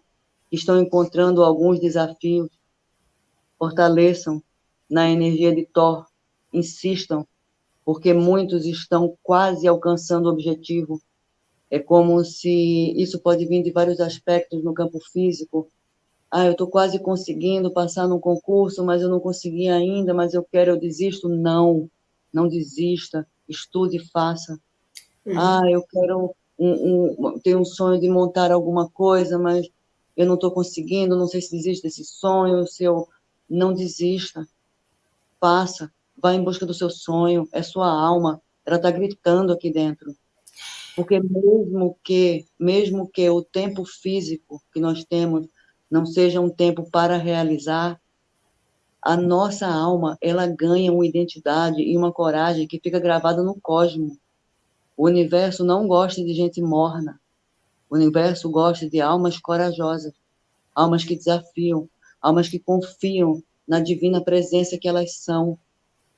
estão encontrando alguns desafios. Fortaleçam na energia de Thor, insistam, porque muitos estão quase alcançando o objetivo. É como se isso pode vir de vários aspectos no campo físico. Ah, eu estou quase conseguindo passar num concurso, mas eu não consegui ainda, mas eu quero, eu desisto. Não, não desista, estude e faça. Uhum. Ah, eu quero, um, um, tenho um sonho de montar alguma coisa, mas eu não estou conseguindo, não sei se desiste desse sonho, se eu não desista. Faça, Vá em busca do seu sonho, é sua alma, ela está gritando aqui dentro. Porque mesmo que, mesmo que o tempo físico que nós temos não seja um tempo para realizar, a nossa alma, ela ganha uma identidade e uma coragem que fica gravada no cosmo. O universo não gosta de gente morna. O universo gosta de almas corajosas, almas que desafiam, almas que confiam na divina presença que elas são,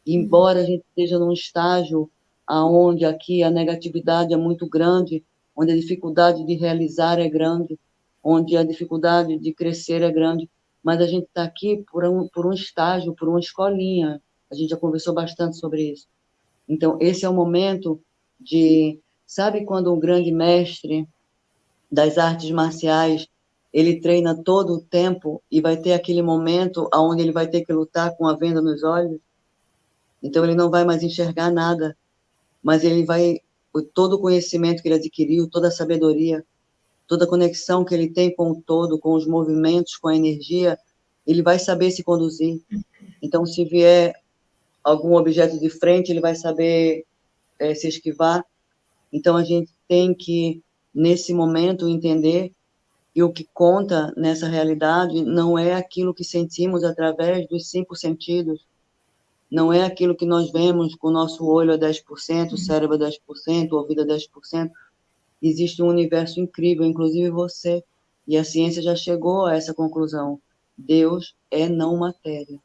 embora a gente esteja num estágio aonde aqui a negatividade é muito grande, onde a dificuldade de realizar é grande, onde a dificuldade de crescer é grande, mas a gente está aqui por um, por um estágio, por uma escolinha. A gente já conversou bastante sobre isso. Então, esse é o momento de. Sabe quando um grande mestre das artes marciais ele treina todo o tempo e vai ter aquele momento onde ele vai ter que lutar com a venda nos olhos? Então ele não vai mais enxergar nada, mas ele vai todo o conhecimento que ele adquiriu, toda a sabedoria, toda a conexão que ele tem com o todo, com os movimentos, com a energia, ele vai saber se conduzir. Então, se vier algum objeto de frente, ele vai saber é, se esquivar. Então, a gente tem que, nesse momento, entender que o que conta nessa realidade não é aquilo que sentimos através dos cinco sentidos, não é aquilo que nós vemos com o nosso olho a 10%, o cérebro a 10%, o ouvido a 10%. Existe um universo incrível, inclusive você. E a ciência já chegou a essa conclusão. Deus é não matéria.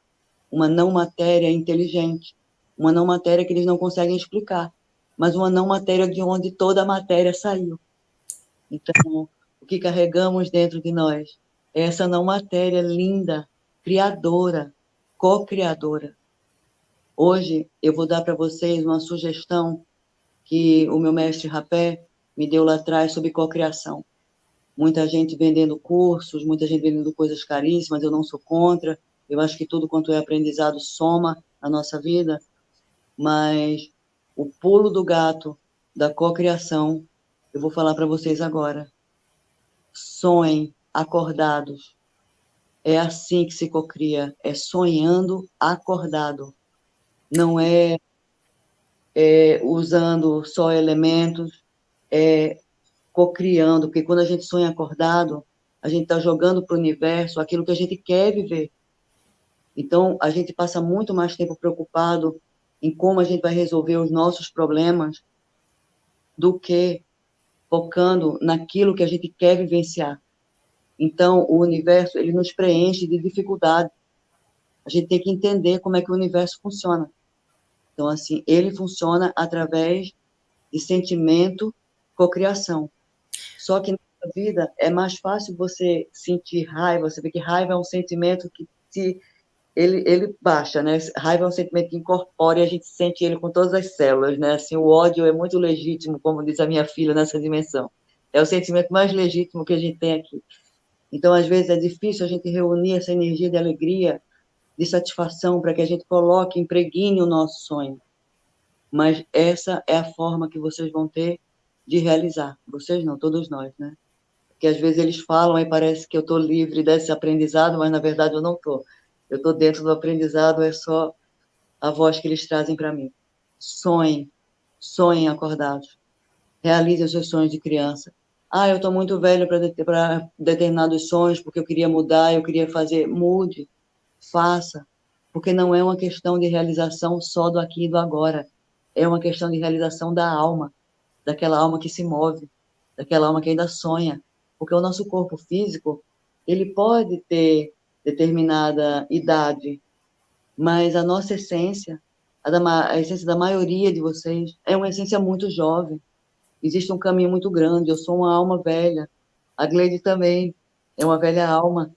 Uma não matéria inteligente. Uma não matéria que eles não conseguem explicar. Mas uma não matéria de onde toda a matéria saiu. Então, o que carregamos dentro de nós é essa não matéria linda, criadora, co-criadora Hoje eu vou dar para vocês uma sugestão que o meu mestre Rapé me deu lá atrás sobre cocriação. muita gente vendendo cursos, muita gente vendendo coisas caríssimas, eu não sou contra, eu acho que tudo quanto é aprendizado soma a nossa vida, mas o pulo do gato da cocriação, eu vou falar para vocês agora. Sonhem acordados. É assim que se cocria, é sonhando acordado. Não é, é usando só elementos, é cocriando, porque quando a gente sonha acordado, a gente está jogando para o universo aquilo que a gente quer viver. Então, a gente passa muito mais tempo preocupado em como a gente vai resolver os nossos problemas do que focando naquilo que a gente quer vivenciar. Então, o universo, ele nos preenche de dificuldade. A gente tem que entender como é que o universo funciona. Então, assim, ele funciona através de sentimento, cocriação. Só que na vida é mais fácil você sentir raiva, você vê que raiva é um sentimento que se ele, ele baixa, né? Raiva é um sentimento que incorpora e a gente sente ele com todas as células, né? Assim, o ódio é muito legítimo, como diz a minha filha nessa dimensão. É o sentimento mais legítimo que a gente tem aqui. Então, às vezes, é difícil a gente reunir essa energia de alegria, de satisfação, para que a gente coloque, impregne o nosso sonho. Mas essa é a forma que vocês vão ter de realizar. Vocês não, todos nós, né? Porque às vezes eles falam e parece que eu estou livre desse aprendizado, mas na verdade eu não estou eu estou dentro do aprendizado, é só a voz que eles trazem para mim. Sonhem, sonhem acordados. Realize os seus sonhos de criança. Ah, eu estou muito velho para determinados sonhos, porque eu queria mudar, eu queria fazer. Mude, faça, porque não é uma questão de realização só do aqui e do agora. É uma questão de realização da alma, daquela alma que se move, daquela alma que ainda sonha. Porque o nosso corpo físico, ele pode ter determinada idade, mas a nossa essência, a, da, a essência da maioria de vocês, é uma essência muito jovem. Existe um caminho muito grande. Eu sou uma alma velha. A Gleide também é uma velha alma.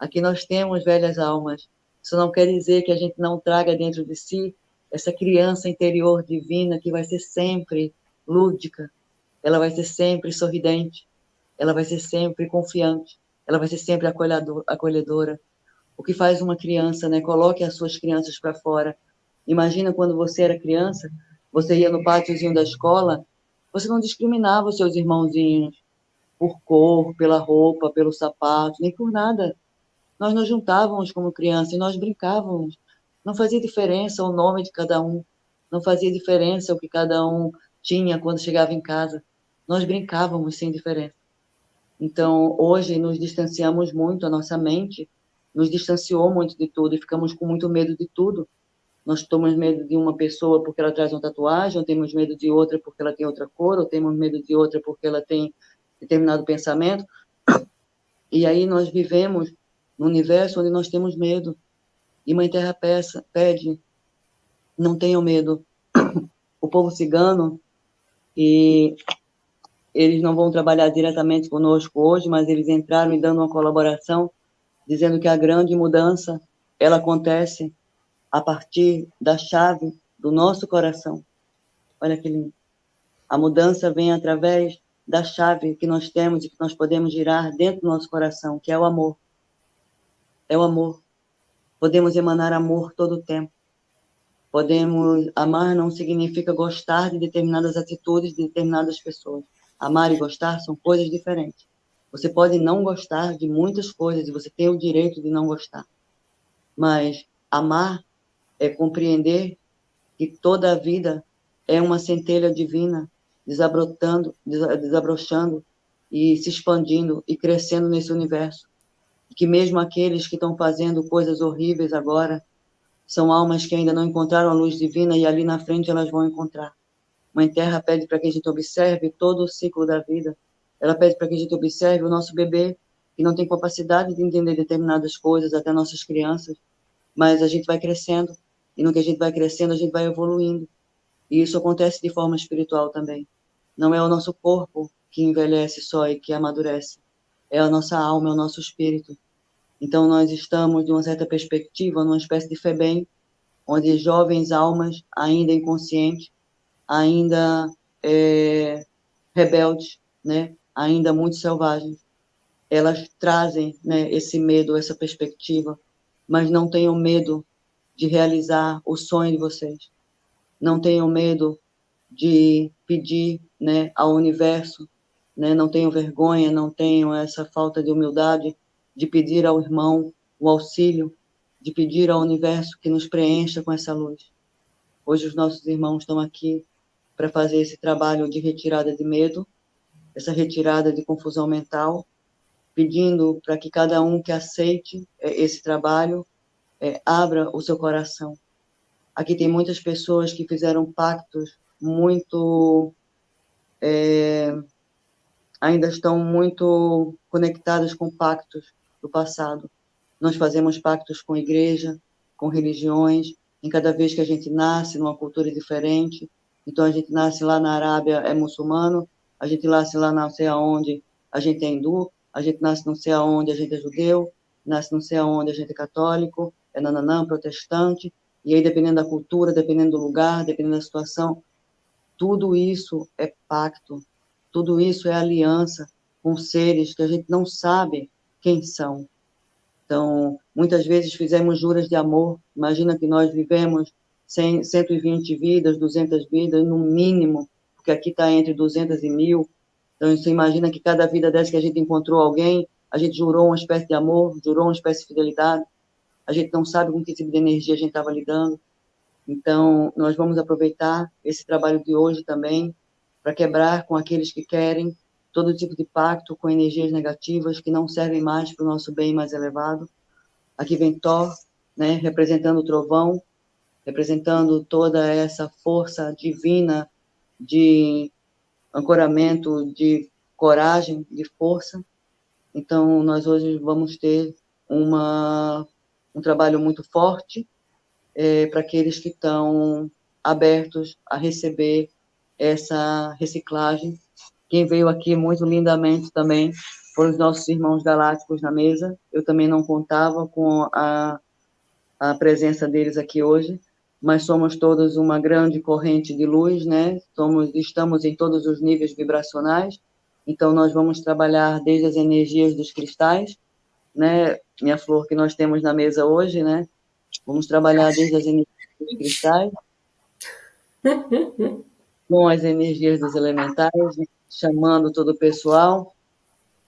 Aqui nós temos velhas almas. Isso não quer dizer que a gente não traga dentro de si essa criança interior divina que vai ser sempre lúdica, ela vai ser sempre sorridente, ela vai ser sempre confiante, ela vai ser sempre acolhedora, o que faz uma criança, né? Coloque as suas crianças para fora. Imagina quando você era criança, você ia no pátiozinho da escola, você não discriminava os seus irmãozinhos por cor, pela roupa, pelo sapato, nem por nada. Nós nos juntávamos como criança e nós brincávamos. Não fazia diferença o nome de cada um, não fazia diferença o que cada um tinha quando chegava em casa. Nós brincávamos sem diferença. Então, hoje nos distanciamos muito, a nossa mente nos distanciou muito de tudo e ficamos com muito medo de tudo. Nós temos medo de uma pessoa porque ela traz uma tatuagem, ou temos medo de outra porque ela tem outra cor, ou temos medo de outra porque ela tem determinado pensamento. E aí nós vivemos num universo onde nós temos medo. E Mãe Terra peça, pede, não tenham medo. O povo cigano, e eles não vão trabalhar diretamente conosco hoje, mas eles entraram e dando uma colaboração dizendo que a grande mudança ela acontece a partir da chave do nosso coração. Olha que lindo. A mudança vem através da chave que nós temos e que nós podemos girar dentro do nosso coração, que é o amor. É o amor. Podemos emanar amor todo o tempo. Podemos amar não significa gostar de determinadas atitudes de determinadas pessoas. Amar e gostar são coisas diferentes. Você pode não gostar de muitas coisas e você tem o direito de não gostar. Mas amar é compreender que toda a vida é uma centelha divina desabrotando, desabrochando e se expandindo e crescendo nesse universo. Que mesmo aqueles que estão fazendo coisas horríveis agora são almas que ainda não encontraram a luz divina e ali na frente elas vão encontrar. Mãe Terra pede para que a gente observe todo o ciclo da vida ela pede para que a gente observe o nosso bebê, que não tem capacidade de entender determinadas coisas, até nossas crianças, mas a gente vai crescendo, e no que a gente vai crescendo, a gente vai evoluindo. E isso acontece de forma espiritual também. Não é o nosso corpo que envelhece só e que amadurece, é a nossa alma, é o nosso espírito. Então, nós estamos, de uma certa perspectiva, numa espécie de FEBEM, onde jovens almas, ainda inconscientes, ainda é, rebeldes, né? ainda muito selvagens, elas trazem né, esse medo, essa perspectiva, mas não tenham medo de realizar o sonho de vocês. Não tenham medo de pedir né, ao universo, né, não tenham vergonha, não tenham essa falta de humildade de pedir ao irmão o auxílio, de pedir ao universo que nos preencha com essa luz. Hoje os nossos irmãos estão aqui para fazer esse trabalho de retirada de medo, essa retirada de confusão mental, pedindo para que cada um que aceite é, esse trabalho é, abra o seu coração. Aqui tem muitas pessoas que fizeram pactos muito. É, ainda estão muito conectadas com pactos do passado. Nós fazemos pactos com igreja, com religiões, em cada vez que a gente nasce numa cultura diferente. Então, a gente nasce lá na Arábia, é muçulmano, a gente nasce lá não sei aonde, a gente é hindu, a gente nasce não sei aonde, a gente é judeu, nasce não sei aonde, a gente é católico, é nananã, protestante, e aí dependendo da cultura, dependendo do lugar, dependendo da situação, tudo isso é pacto, tudo isso é aliança com seres que a gente não sabe quem são. Então, muitas vezes fizemos juras de amor. Imagina que nós vivemos 100, 120 vidas, 200 vidas, no mínimo, porque aqui está entre 200 e mil. Então, você imagina que cada vida dessa que a gente encontrou alguém, a gente jurou uma espécie de amor, jurou uma espécie de fidelidade a gente não sabe com que tipo de energia a gente estava lidando. Então, nós vamos aproveitar esse trabalho de hoje também para quebrar com aqueles que querem todo tipo de pacto com energias negativas que não servem mais para o nosso bem mais elevado. Aqui vem Thor, né, representando o trovão, representando toda essa força divina de ancoramento, de coragem, de força. Então, nós hoje vamos ter uma um trabalho muito forte é, para aqueles que estão abertos a receber essa reciclagem. Quem veio aqui muito lindamente também foram os nossos irmãos galácticos na mesa. Eu também não contava com a, a presença deles aqui hoje, mas somos todos uma grande corrente de luz, né? Somos, estamos em todos os níveis vibracionais, então nós vamos trabalhar desde as energias dos cristais, né, minha flor que nós temos na mesa hoje, né? Vamos trabalhar desde as energias cristais, com as energias dos elementais, né? chamando todo o pessoal,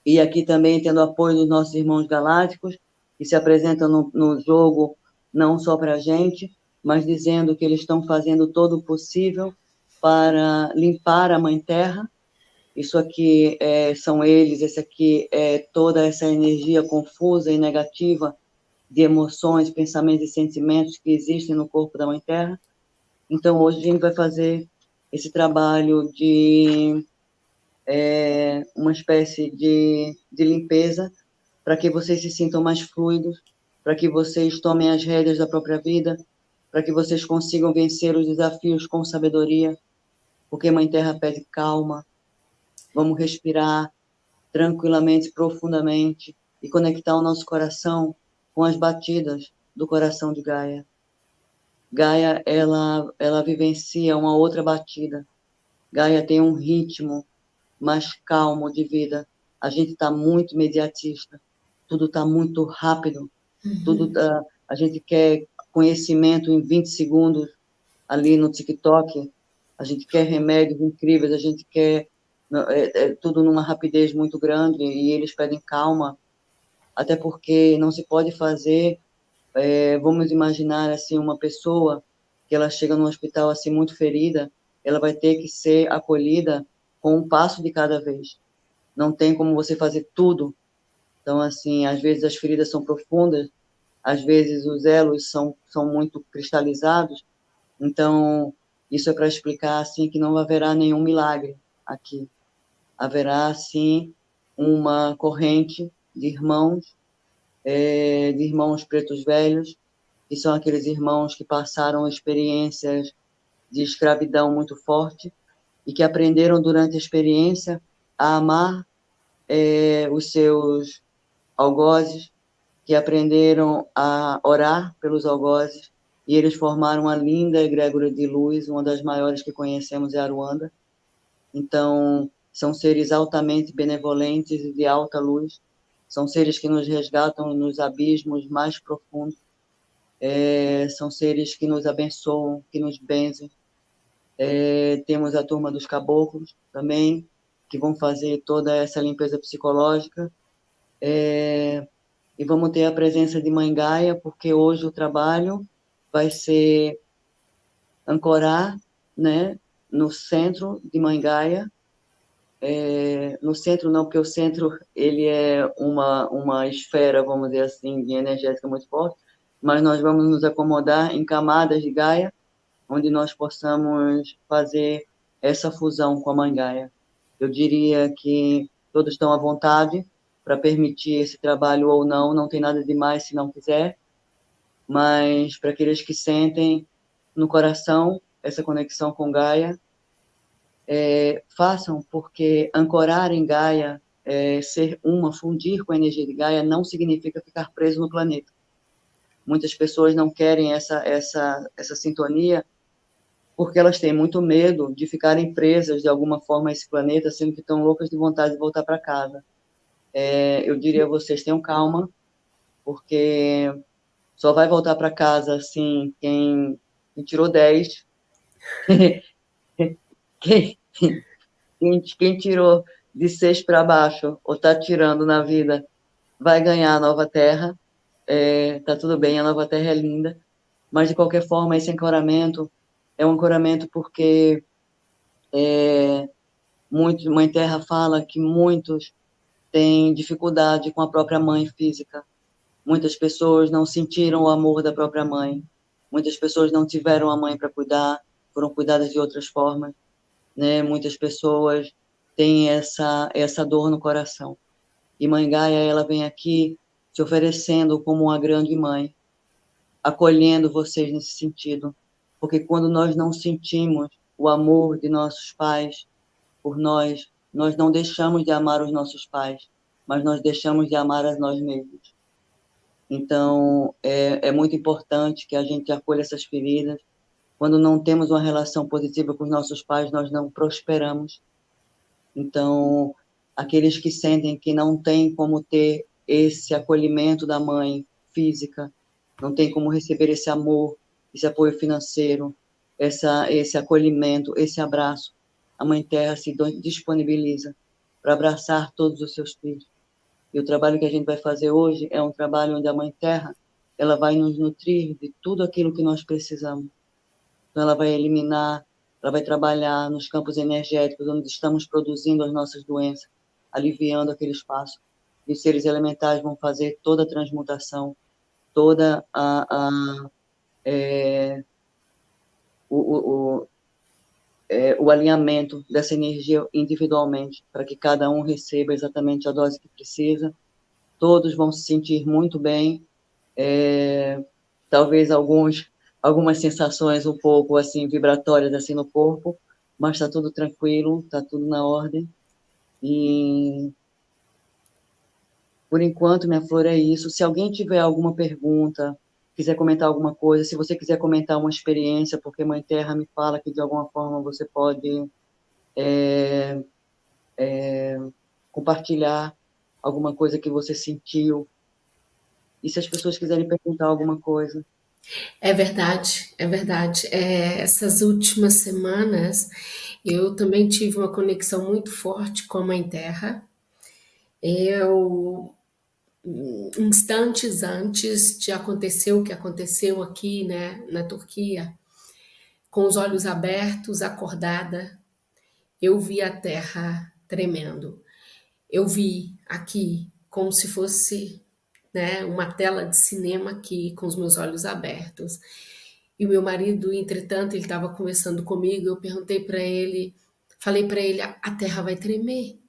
e aqui também tendo apoio dos nossos irmãos galácticos, que se apresentam no, no jogo não só para a gente, mas dizendo que eles estão fazendo todo o possível para limpar a Mãe Terra, isso aqui é, são eles, esse aqui é toda essa energia confusa e negativa de emoções, pensamentos e sentimentos que existem no corpo da Mãe Terra. Então, hoje a gente vai fazer esse trabalho de é, uma espécie de, de limpeza para que vocês se sintam mais fluidos, para que vocês tomem as rédeas da própria vida, para que vocês consigam vencer os desafios com sabedoria, porque Mãe Terra pede calma, Vamos respirar tranquilamente, profundamente e conectar o nosso coração com as batidas do coração de Gaia. Gaia, ela, ela vivencia uma outra batida. Gaia tem um ritmo mais calmo de vida. A gente está muito imediatista. Tudo está muito rápido. Uhum. Tudo tá, a gente quer conhecimento em 20 segundos ali no TikTok. A gente quer remédios incríveis. A gente quer é, é tudo numa rapidez muito grande e eles pedem calma, até porque não se pode fazer, é, vamos imaginar assim, uma pessoa que ela chega no hospital assim muito ferida, ela vai ter que ser acolhida com um passo de cada vez. Não tem como você fazer tudo. Então, assim, às vezes as feridas são profundas, às vezes os elos são, são muito cristalizados. Então, isso é para explicar, assim, que não haverá nenhum milagre aqui haverá, sim, uma corrente de irmãos, é, de irmãos pretos velhos, que são aqueles irmãos que passaram experiências de escravidão muito forte e que aprenderam durante a experiência a amar é, os seus algozes, que aprenderam a orar pelos algozes, e eles formaram uma linda egrégora de luz, uma das maiores que conhecemos é a Ruanda. Então, são seres altamente benevolentes e de alta luz, são seres que nos resgatam nos abismos mais profundos, é, são seres que nos abençoam, que nos benzem. É, temos a turma dos caboclos também, que vão fazer toda essa limpeza psicológica. É, e vamos ter a presença de Mãe Gaia, porque hoje o trabalho vai ser ancorar né, no centro de Mãe Gaia, é, no centro não, porque o centro ele é uma, uma esfera, vamos dizer assim, de energética muito forte, mas nós vamos nos acomodar em camadas de Gaia, onde nós possamos fazer essa fusão com a Mãe Gaia. Eu diria que todos estão à vontade para permitir esse trabalho ou não, não tem nada de mais se não quiser, mas para aqueles que sentem no coração essa conexão com Gaia, é, façam, porque ancorar em Gaia, é, ser uma, fundir com a energia de Gaia, não significa ficar preso no planeta. Muitas pessoas não querem essa, essa, essa sintonia porque elas têm muito medo de ficarem presas de alguma forma a esse planeta, sendo que estão loucas de vontade de voltar para casa. É, eu diria a vocês, tenham calma, porque só vai voltar para casa, assim, quem, quem tirou 10, quem, quem, quem tirou de 6 para baixo, ou está tirando na vida, vai ganhar a nova terra, é, tá tudo bem, a nova terra é linda, mas de qualquer forma esse ancoramento é um ancoramento porque é, muito, Mãe Terra fala que muitos têm dificuldade com a própria mãe física. Muitas pessoas não sentiram o amor da própria mãe. Muitas pessoas não tiveram a mãe para cuidar, foram cuidadas de outras formas. Né? Muitas pessoas têm essa, essa dor no coração. E Mãe Gaia, ela vem aqui se oferecendo como uma grande mãe, acolhendo vocês nesse sentido. Porque quando nós não sentimos o amor de nossos pais por nós, nós não deixamos de amar os nossos pais, mas nós deixamos de amar a nós mesmos. Então, é, é muito importante que a gente acolha essas feridas. Quando não temos uma relação positiva com os nossos pais, nós não prosperamos. Então, aqueles que sentem que não têm como ter esse acolhimento da mãe física, não tem como receber esse amor, esse apoio financeiro, essa, esse acolhimento, esse abraço. A Mãe Terra se disponibiliza para abraçar todos os seus filhos. E o trabalho que a gente vai fazer hoje é um trabalho onde a Mãe Terra ela vai nos nutrir de tudo aquilo que nós precisamos. Então, ela vai eliminar, ela vai trabalhar nos campos energéticos onde estamos produzindo as nossas doenças, aliviando aquele espaço os seres elementais vão fazer toda a transmutação, toda a, a é, o, o, é, o alinhamento dessa energia individualmente, para que cada um receba exatamente a dose que precisa. Todos vão se sentir muito bem, é, talvez alguns algumas sensações um pouco assim vibratórias assim no corpo, mas está tudo tranquilo, está tudo na ordem. E por enquanto, minha flor, é isso. Se alguém tiver alguma pergunta, quiser comentar alguma coisa, se você quiser comentar uma experiência, porque Mãe Terra me fala que de alguma forma você pode é, é, compartilhar alguma coisa que você sentiu. E se as pessoas quiserem perguntar alguma coisa.
É verdade, é verdade. É, essas últimas semanas eu também tive uma conexão muito forte com a Mãe Terra. Eu instantes antes de acontecer o que aconteceu aqui, né, na Turquia, com os olhos abertos, acordada, eu vi a terra tremendo. Eu vi aqui como se fosse, né, uma tela de cinema aqui com os meus olhos abertos. E o meu marido, entretanto, ele estava conversando comigo, eu perguntei para ele, falei para ele, a terra vai tremer.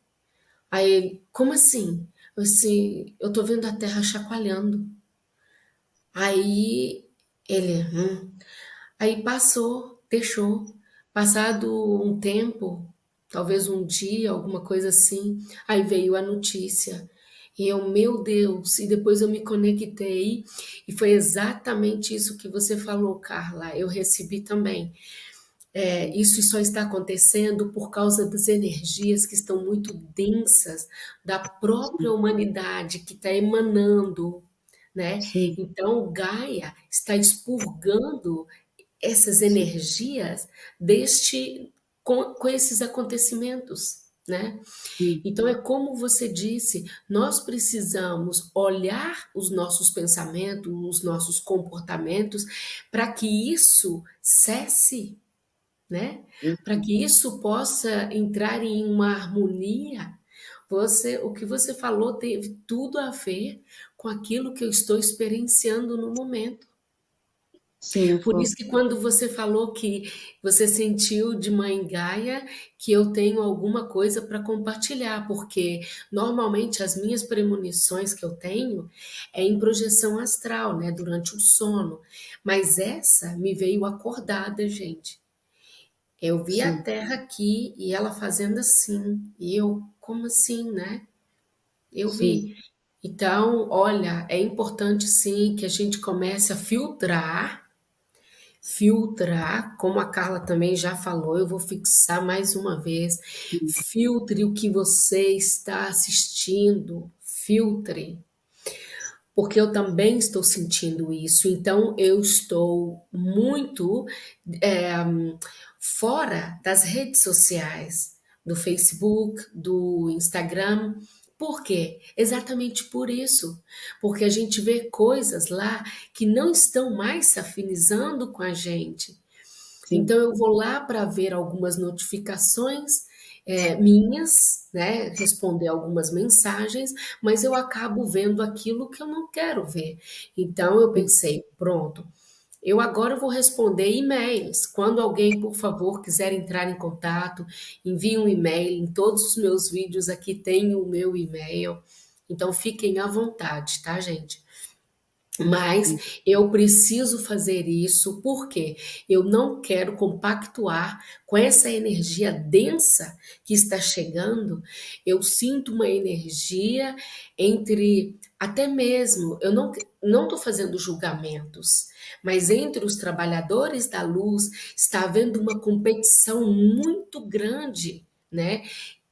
Aí ele, como assim? assim, eu tô vendo a terra chacoalhando. Aí ele, hum. aí passou, deixou. Passado um tempo, talvez um dia, alguma coisa assim, aí veio a notícia. E eu, meu Deus, e depois eu me conectei, e foi exatamente isso que você falou, Carla, eu recebi também. É, isso só está acontecendo por causa das energias que estão muito densas da própria humanidade que está emanando, né?
sim,
Então, Gaia está expurgando essas energias deste com, com esses acontecimentos, né?
sim,
Então é como você disse, nós precisamos olhar os nossos pensamentos, os nossos comportamentos, para que isso cesse, né? Para
isso,
que isso possa entrar em uma harmonia. Você, o que você falou teve tudo a ver com aquilo que eu estou experienciando no momento.
Sim,
Por isso que quando você falou que você sentiu de mãe Gaia, que eu tenho alguma coisa para compartilhar, porque normalmente as minhas premonições que eu tenho é em projeção astral, né, durante o sono. Mas essa me veio acordada, gente. Eu vi a
sim,
Terra aqui e ela fazendo assim. E eu, como assim, né? Eu
sim,
vi. Então, olha, é importante sim que a gente comece a filtrar Filtrar, como a Carla também já falou, eu vou fixar mais uma vez. Filtre o que você está assistindo, filtre, porque eu também estou sentindo isso. Então, eu estou muito é, fora das redes sociais, do Facebook, do Instagram. Por quê? Exatamente por isso. Porque a gente vê coisas lá que não estão mais se afinizando com a gente.
sim,
Então eu vou lá para ver algumas notificações é, minhas, né, responder algumas mensagens, mas eu acabo vendo aquilo que eu não quero ver. Então eu pensei, pronto, eu agora vou responder e-mails. Quando alguém, por favor, quiser entrar em contato, envie um e-mail. Em todos os meus vídeos aqui tem o meu e-mail. Então fiquem à vontade, tá, gente? Mas eu preciso fazer isso porque eu não quero compactuar com essa energia densa que está chegando. Eu sinto uma energia entre até mesmo, eu não não estou fazendo julgamentos, mas entre os trabalhadores da luz está havendo uma competição muito grande, né?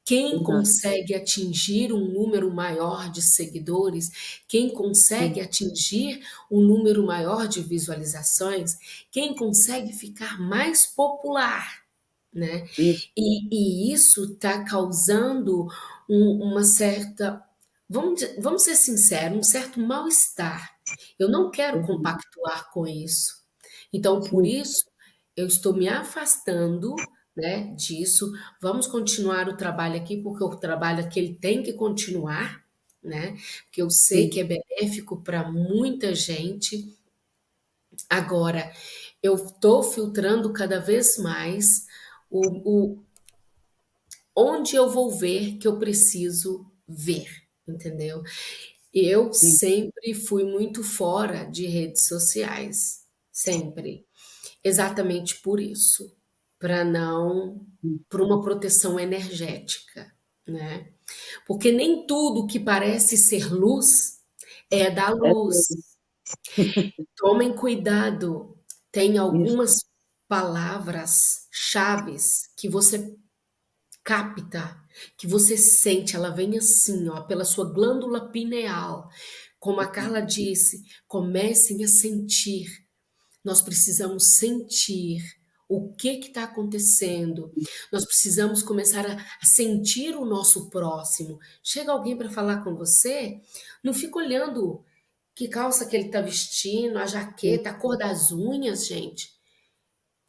Quem consegue atingir um número maior de seguidores, quem consegue
sim,
atingir um número maior de visualizações, quem consegue ficar mais popular, né?
isso,
E, e isso está causando um- uma certa, vamos, vamos ser sinceros, um certo mal-estar. Eu não quero
verdade,
compactuar com isso. Então, por isso, eu estou me afastando, né, disso. Vamos continuar o trabalho aqui, porque o trabalho aqui ele tem que continuar, né? Porque eu sei
sim,
que é benéfico para muita gente. Agora, eu estou filtrando cada vez mais o, o onde eu vou ver que eu preciso ver, entendeu? Eu
sim,
sempre fui muito fora de redes sociais, sempre. Exatamente por isso, para não
sim,
por uma proteção energética, né? Porque nem tudo que parece ser luz é da
é
luz.
tudo,
Tomem cuidado, tem
isso,
algumas palavras chaves que você capta, que você sente, ela vem assim, ó, pela sua glândula pineal. Como a Carla disse, comecem a sentir nós precisamos sentir o que está acontecendo. Nós precisamos começar a, sentir o nosso próximo. Chega alguém para falar com você, não fica olhando que calça que ele está vestindo, a jaqueta, a cor das unhas, gente.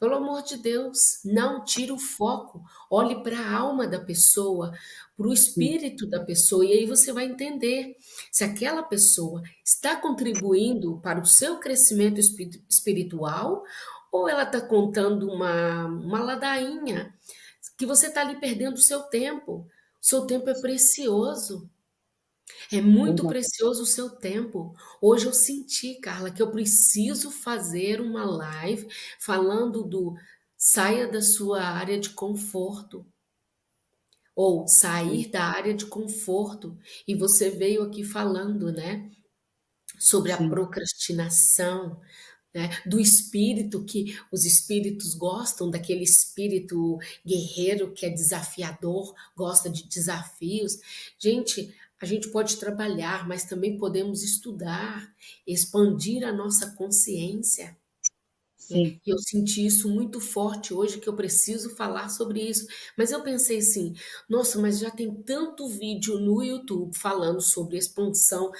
Pelo amor de Deus, não tire o foco. Olhe para a alma da pessoa, para o espírito da pessoa, e aí você vai entender se aquela pessoa está contribuindo para o seu crescimento espi- espiritual ou ela está contando uma, uma ladainha que você está ali perdendo o seu tempo. O seu tempo é precioso. É muito precioso o seu tempo. Hoje eu senti, Carla, que eu preciso fazer uma live falando do saia da sua área de conforto ou sair da área de conforto. E você veio aqui falando, né, sobre a
sim,
procrastinação. né? do espírito, que os espíritos gostam daquele espírito guerreiro que é desafiador, gosta de desafios. Gente, a gente pode trabalhar, mas também podemos estudar, expandir a nossa consciência. Sim. E eu senti isso muito forte hoje, que eu preciso falar sobre isso. Mas eu pensei assim, nossa, mas já tem tanto vídeo no YouTube falando sobre expansão,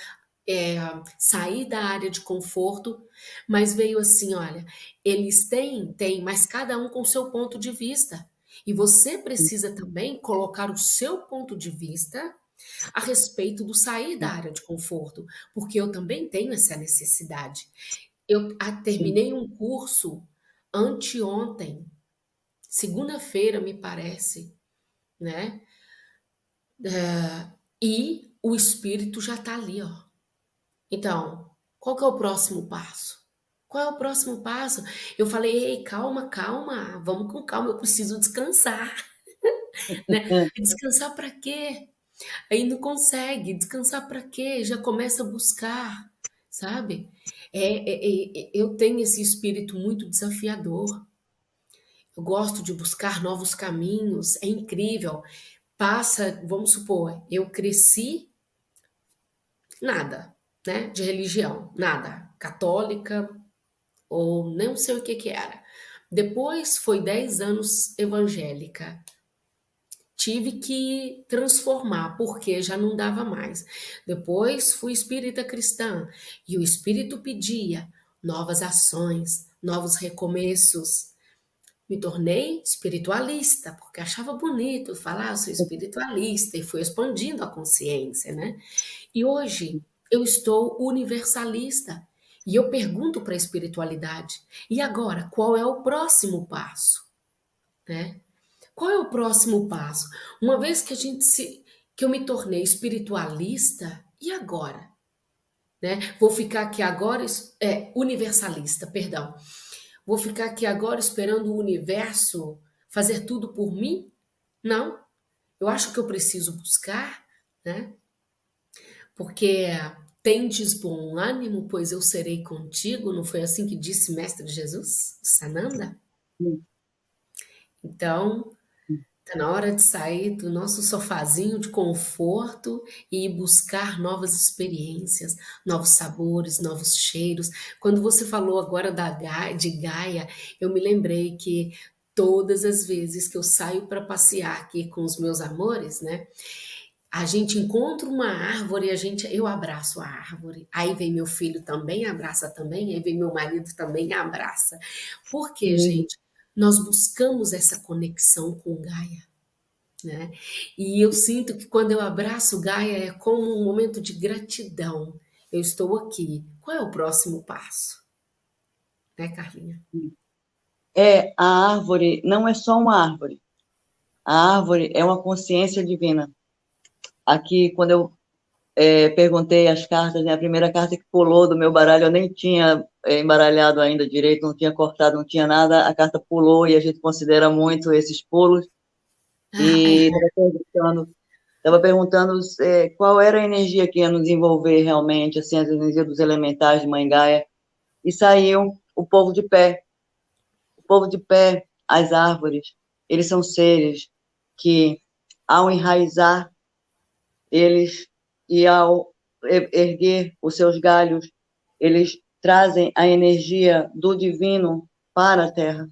é, sair da área de conforto, mas veio assim, olha, eles têm, têm, mas cada um com seu ponto de vista. E você precisa também colocar o seu ponto de vista a respeito do sair da área de conforto, porque eu também tenho essa necessidade. Eu terminei um curso anteontem, segunda-feira, me parece, né? Uh, e o espírito já está ali, ó. Então, qual que é o próximo passo? Qual é o próximo passo? Eu falei, ei, calma, calma, vamos com calma, eu preciso descansar. né? Descansar para quê? Aí não consegue, descansar para quê? Já começa a buscar, sabe? É, é, é, eu tenho esse espírito muito desafiador. Eu gosto de buscar novos caminhos, é incrível. Passa, vamos supor, eu cresci nada, né, de religião, nada, católica ou não sei o que que era. Depois foi 10 anos evangélica tive que transformar, porque já não dava mais. Depois fui espírita cristã e o espírito pedia novas ações, novos recomeços. Me tornei espiritualista, porque achava bonito falar, sou espiritualista, e fui expandindo a consciência, né? E hoje eu estou universalista. E eu pergunto para a espiritualidade: e agora, qual é o próximo passo? Né? Qual é o próximo passo? Uma vez que a gente se que eu me tornei espiritualista, e agora? Né? Vou ficar aqui agora é universalista, perdão. Vou ficar aqui agora esperando o universo fazer tudo por mim? Não. Eu acho que eu preciso buscar, né? Porque tendes bom ânimo, pois eu serei contigo, não foi assim que disse mestre Jesus, Sananda? Sim. Então, Está na hora de sair do nosso sofazinho de conforto e buscar novas experiências, novos sabores, novos cheiros. Quando você falou agora da de Gaia, eu me lembrei que todas as vezes que eu saio para passear aqui com os meus amores, né? A gente encontra uma árvore, a gente, eu abraço a árvore. Aí vem meu filho também, abraça também, aí vem meu marido também, abraça. Por quê, gente? Nós buscamos essa conexão com Gaia. Né? E eu sinto que quando eu abraço Gaia é como um momento de gratidão. Eu estou aqui. Qual é o próximo passo? Né, Carlinha?
É, a árvore não é só uma árvore. A árvore é uma consciência divina. Aqui, quando eu é, perguntei as cartas, né, a primeira carta que pulou do meu baralho, eu nem tinha é, embaralhado ainda direito, não tinha cortado, não tinha nada, a carta pulou e a gente considera muito esses pulos. E estava perguntando, tava perguntando é, qual era a energia que ia nos envolver realmente, assim, as energias dos elementais de Mangaia, e saiu o povo de pé. O povo de pé, as árvores, eles são seres que, ao enraizar, eles, e ao erguer os seus galhos, eles trazem a energia do divino para a Terra.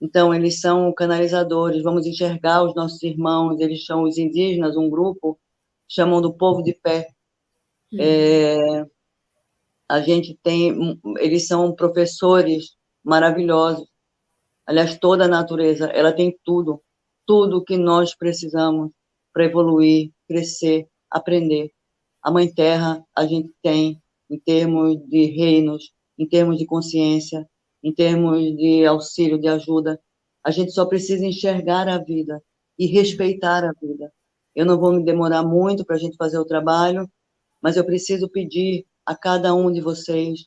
Então, eles são canalizadores, vamos enxergar os nossos irmãos, eles são os indígenas, um grupo, chamam do povo de pé. Uhum. É, a gente tem, eles são professores maravilhosos. Aliás, toda a natureza, ela tem tudo, tudo que nós precisamos para evoluir, crescer, aprender. A Mãe Terra, a gente tem em termos de reinos, em termos de consciência, em termos de auxílio, de ajuda. A gente só precisa enxergar a vida e respeitar a vida. Eu não vou me demorar muito para a gente fazer o trabalho, mas eu preciso pedir a cada um de vocês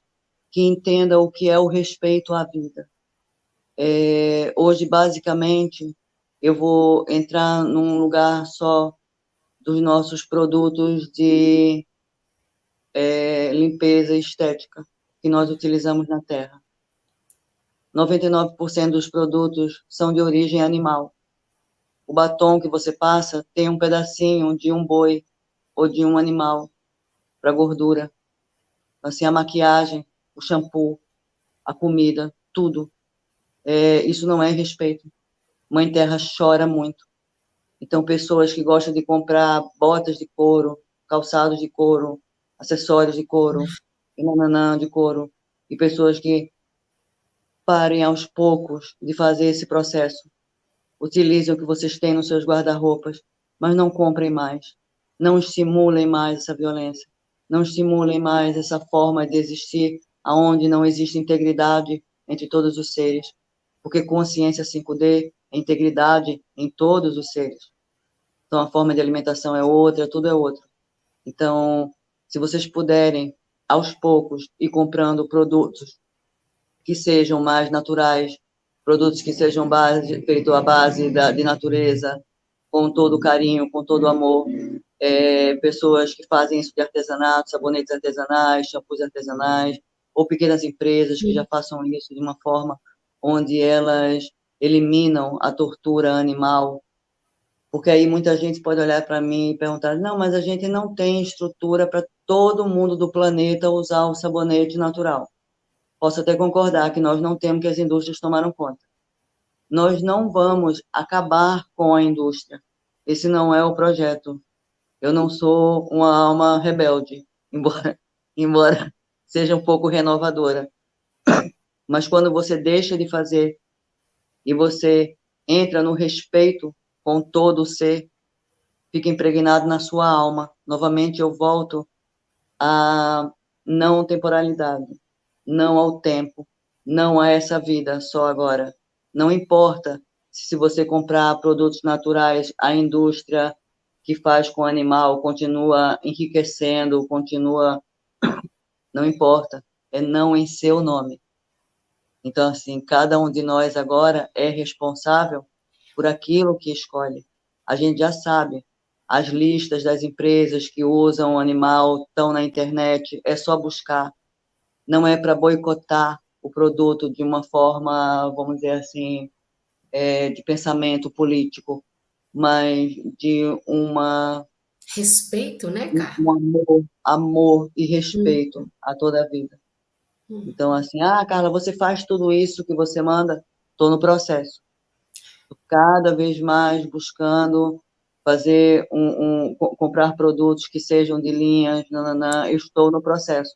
que entenda o que é o respeito à vida. É, hoje, basicamente, eu vou entrar num lugar só dos nossos produtos de é, limpeza estética que nós utilizamos na Terra. 99% dos produtos são de origem animal. O batom que você passa tem um pedacinho de um boi ou de um animal para gordura. Assim, a maquiagem, o shampoo, a comida, tudo. É, isso não é respeito. Mãe Terra chora muito. Então, pessoas que gostam de comprar botas de couro, calçados de couro, acessórios de couro, nananã de couro, e pessoas que parem aos poucos de fazer esse processo. Utilizem o que vocês têm nos seus guarda-roupas, mas não comprem mais. Não estimulem mais essa violência. Não estimulem mais essa forma de existir aonde não existe integridade entre todos os seres. Porque consciência 5D é integridade em todos os seres. Então, a forma de alimentação é outra, tudo é outro. Então, se vocês puderem, aos poucos, ir comprando produtos que sejam mais naturais, produtos que sejam base, feitos à base da, de natureza, com todo carinho, com todo amor. É, pessoas que fazem isso de artesanato, sabonetes artesanais, shampoos artesanais, ou pequenas empresas que já façam isso de uma forma onde elas eliminam a tortura animal. Porque aí muita gente pode olhar para mim e perguntar: não, mas a gente não tem estrutura para todo mundo do planeta usar o sabonete natural. Posso até concordar que nós não temos que as indústrias tomaram conta. Nós não vamos acabar com a indústria. Esse não é o projeto. Eu não sou uma alma rebelde, embora, embora seja um pouco renovadora. Mas quando você deixa de fazer e você entra no respeito com todo o ser, fica impregnado na sua alma. Novamente eu volto à não temporalidade não ao tempo, não a essa vida só agora. Não importa se você comprar produtos naturais, a indústria que faz com o animal continua enriquecendo, continua. Não importa, é não em seu nome. Então, assim, cada um de nós agora é responsável por aquilo que escolhe. A gente já sabe, as listas das empresas que usam o animal estão na internet, é só buscar não é para boicotar o produto de uma forma, vamos dizer assim, é, de pensamento político, mas de uma
respeito, né, cara?
Um amor, amor e respeito hum. a toda a vida. Então, assim, ah, Carla, você faz tudo isso que você manda? Estou no processo. Cada vez mais buscando fazer um, um, comprar produtos que sejam de linhas, nananã, estou no processo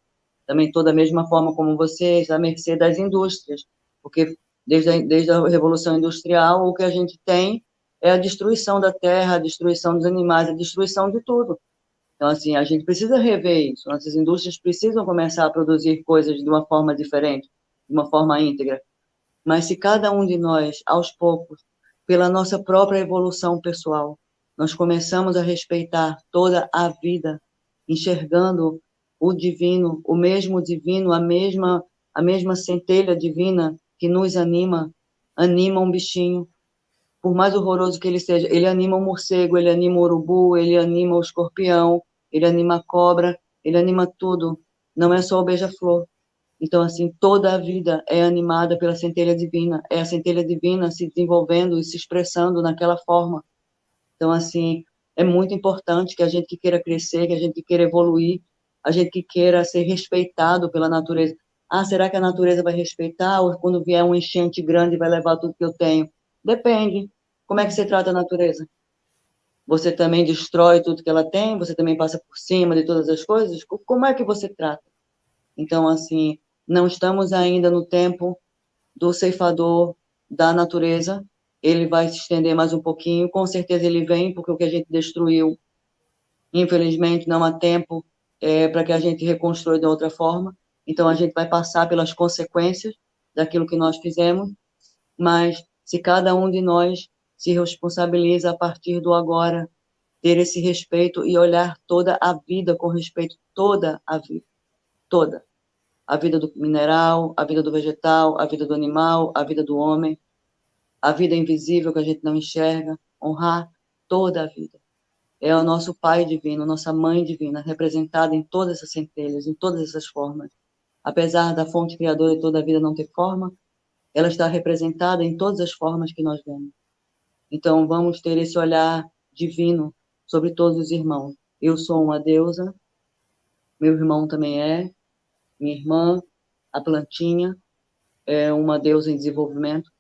também estou da mesma forma como vocês, à mercê das indústrias, porque desde a, desde a Revolução Industrial, o que a gente tem é a destruição da terra, a destruição dos animais, a destruição de tudo. Então, assim, a gente precisa rever isso. Nossas indústrias precisam começar a produzir coisas de uma forma diferente, de uma forma íntegra. Mas se cada um de nós, aos poucos, pela nossa própria evolução pessoal, nós começamos a respeitar toda a vida, enxergando o divino, o mesmo divino, a mesma a mesma centelha divina que nos anima, anima um bichinho, por mais horroroso que ele seja, ele anima o morcego, ele anima o urubu, ele anima o escorpião, ele anima a cobra, ele anima tudo. Não é só o beija-flor. Então, assim, toda a vida é animada pela centelha divina, é a centelha divina se desenvolvendo e se expressando naquela forma. Então, assim, é muito importante que a gente que queira crescer, que a gente que queira evoluir, a gente que queira ser respeitado pela natureza. Ah, será que a natureza vai respeitar? Ou quando vier um enchente grande vai levar tudo que eu tenho? Depende. Como é que você trata a natureza? Você também destrói tudo que ela tem? Você também passa por cima de todas as coisas? Como é que você trata? Então, assim, não estamos ainda no tempo do ceifador da natureza. Ele vai se estender mais um pouquinho. Com certeza ele vem, porque o que a gente destruiu, infelizmente, não há tempo é, para que a gente reconstrua de outra forma. Então, a gente vai passar pelas consequências daquilo que nós fizemos, mas se cada um de nós se responsabiliza a partir do agora, ter esse respeito e olhar toda a vida com respeito, toda a vida, toda. A vida do mineral, a vida do vegetal, a vida do animal, a vida do homem, a vida invisível que a gente não enxerga, honrar toda a vida é o nosso Pai divino, nossa Mãe divina, representada em todas essas centelhas, em todas essas formas. Apesar da fonte criadora de toda a vida não ter forma, ela está representada em todas as formas que nós vemos. Então, vamos ter esse olhar divino sobre todos os irmãos. Eu sou uma deusa, meu irmão também é, minha irmã, a plantinha, é uma deusa em desenvolvimento.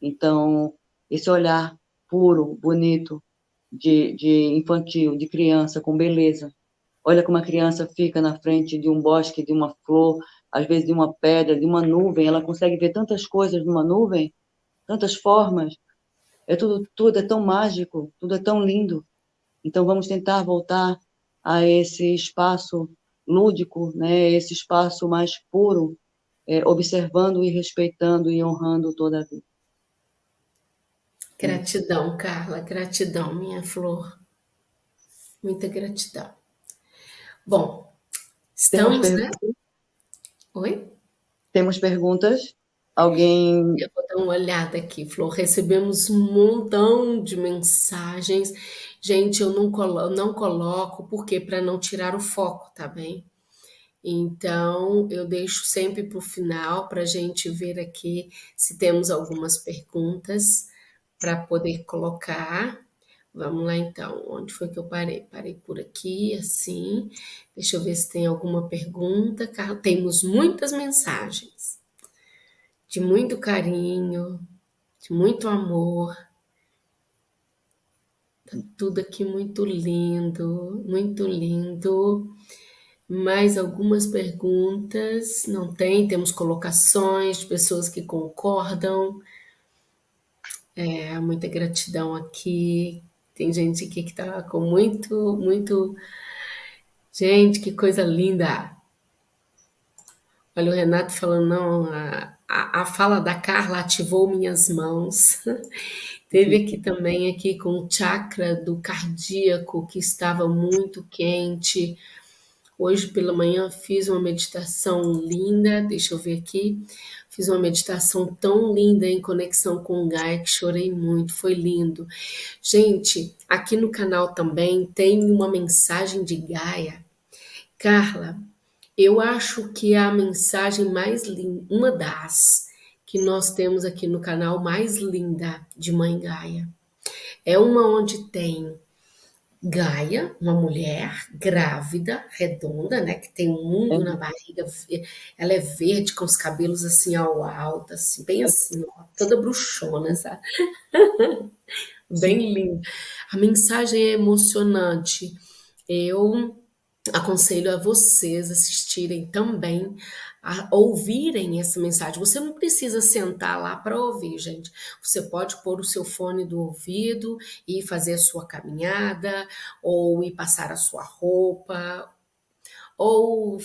Então, esse olhar puro, bonito, de, de infantil, de criança, com beleza. Olha como a criança fica na frente de um bosque, de uma flor, às vezes de uma pedra, de uma nuvem, ela consegue ver tantas coisas numa nuvem, tantas formas. É tudo, tudo é tão mágico, tudo é tão lindo. Então vamos tentar voltar a esse espaço lúdico, né? Esse espaço mais puro, é, observando e respeitando e honrando toda a vida.
Gratidão, Carla, gratidão, minha flor. Muita gratidão. Bom, estamos, né? Oi?
Temos perguntas? Alguém.
Eu vou dar uma olhada aqui, Flor. Recebemos um montão de mensagens. Gente, eu não, colo não coloco, porque para não tirar o foco, tá bem? Então, eu deixo sempre para o final para a gente ver aqui se temos algumas perguntas para poder colocar. Vamos lá então, onde foi que eu parei? Parei por aqui, assim. Deixa eu ver se tem alguma pergunta. Temos muitas mensagens de muito carinho, de muito amor. Tá tudo aqui muito lindo, muito lindo. Mais algumas perguntas? Não tem? Temos colocações de pessoas que concordam. É, muita gratidão aqui. Tem gente aqui que está com muito, muito. Gente, que coisa linda! Olha o Renato falando, não, a, a, a fala da Carla ativou minhas mãos. Teve aqui também aqui com o chakra do cardíaco que estava muito quente. Hoje pela manhã fiz uma meditação linda, deixa eu ver aqui. Fiz uma meditação tão linda em conexão com o Gaia que chorei muito, foi lindo. Gente, aqui no canal também tem uma mensagem de Gaia. Carla, eu acho que é a mensagem mais linda, uma das que nós temos aqui no canal mais linda de Mãe Gaia. É uma onde tem Gaia, uma mulher grávida, redonda, né, que tem um mundo na barriga, ela é verde com os cabelos assim ao alto, assim, bem assim, ó, toda bruxona, sabe? bem linda. A mensagem é emocionante. Eu aconselho a vocês assistirem também, a ouvirem essa mensagem. Você não precisa sentar lá para ouvir, gente. Você pode pôr o seu fone do ouvido e fazer a sua caminhada, ou ir passar a sua roupa, ou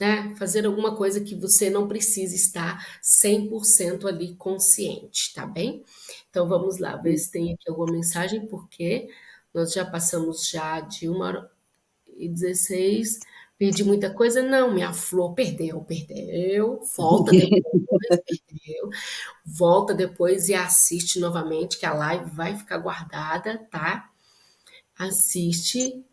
né, fazer alguma coisa que você não precisa estar 100% ali consciente, tá bem? Então vamos lá, ver se tem aqui alguma mensagem, porque nós já passamos já de uma hora e 16, perdi muita coisa. Não, minha flor perdeu, perdeu, volta depois, perdeu, volta depois e assiste novamente, que a live vai ficar guardada, tá? Assiste.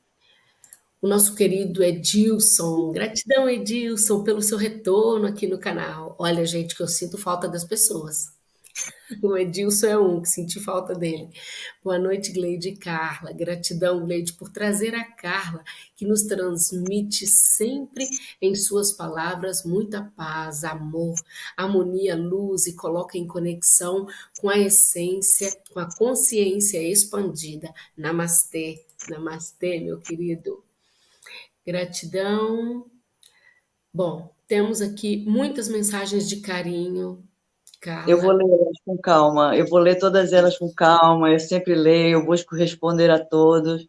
O nosso querido Edilson, gratidão Edilson pelo seu retorno aqui no canal. Olha, gente, que eu sinto falta das pessoas. O Edilson é um que senti falta dele. Boa noite, Gleide e Carla. Gratidão, Gleide, por trazer a Carla, que nos transmite sempre em suas palavras muita paz, amor, harmonia, luz e coloca em conexão com a essência, com a consciência expandida. Namastê, namastê, meu querido. Gratidão. Bom, temos aqui muitas mensagens de carinho,
Carla. Eu vou ler elas com calma, eu vou ler todas elas com calma, eu sempre leio, eu busco responder a todos.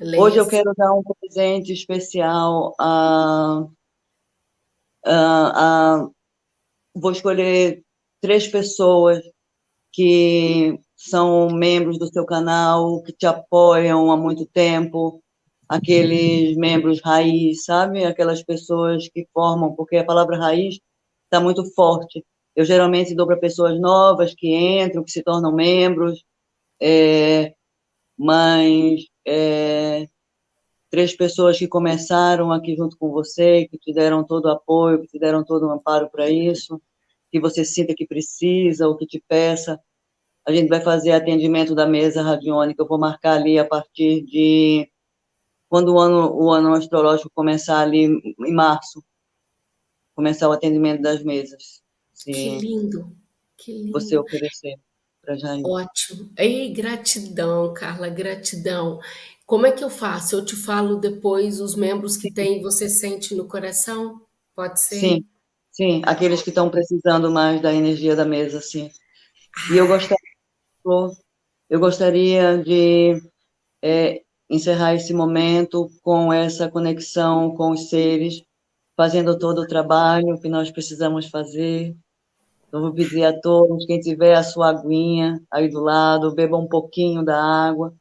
Leia Hoje eu quero dar um presente especial a, a, a, Vou escolher três pessoas que são membros do seu canal, que te apoiam há muito tempo, aqueles membros raiz, sabe? Aquelas pessoas que formam, porque a palavra raiz está muito forte. Eu geralmente dou para pessoas novas que entram, que se tornam membros, é, mas é, três pessoas que começaram aqui junto com você, que te deram todo o apoio, que te deram todo o amparo para isso. que você sinta que precisa ou que te peça. A gente vai fazer atendimento da mesa radiônica, eu vou marcar ali a partir de quando o ano, o ano astrológico começar ali em março, começar o atendimento das mesas.
Que lindo, que lindo.
Você oferecer para Jair.
Ótimo. Ei, gratidão, Carla, gratidão. Como é que eu faço? Eu te falo depois os membros que tem, você sente no coração? Pode ser?
Sim, sim, aqueles que estão precisando mais da energia da mesa, sim. E eu gostaria, eu gostaria de é, encerrar esse momento com essa conexão com os seres, fazendo todo o trabalho que nós precisamos fazer. Eu vou pedir a todos, quem tiver a sua aguinha aí do lado, beba um pouquinho da água,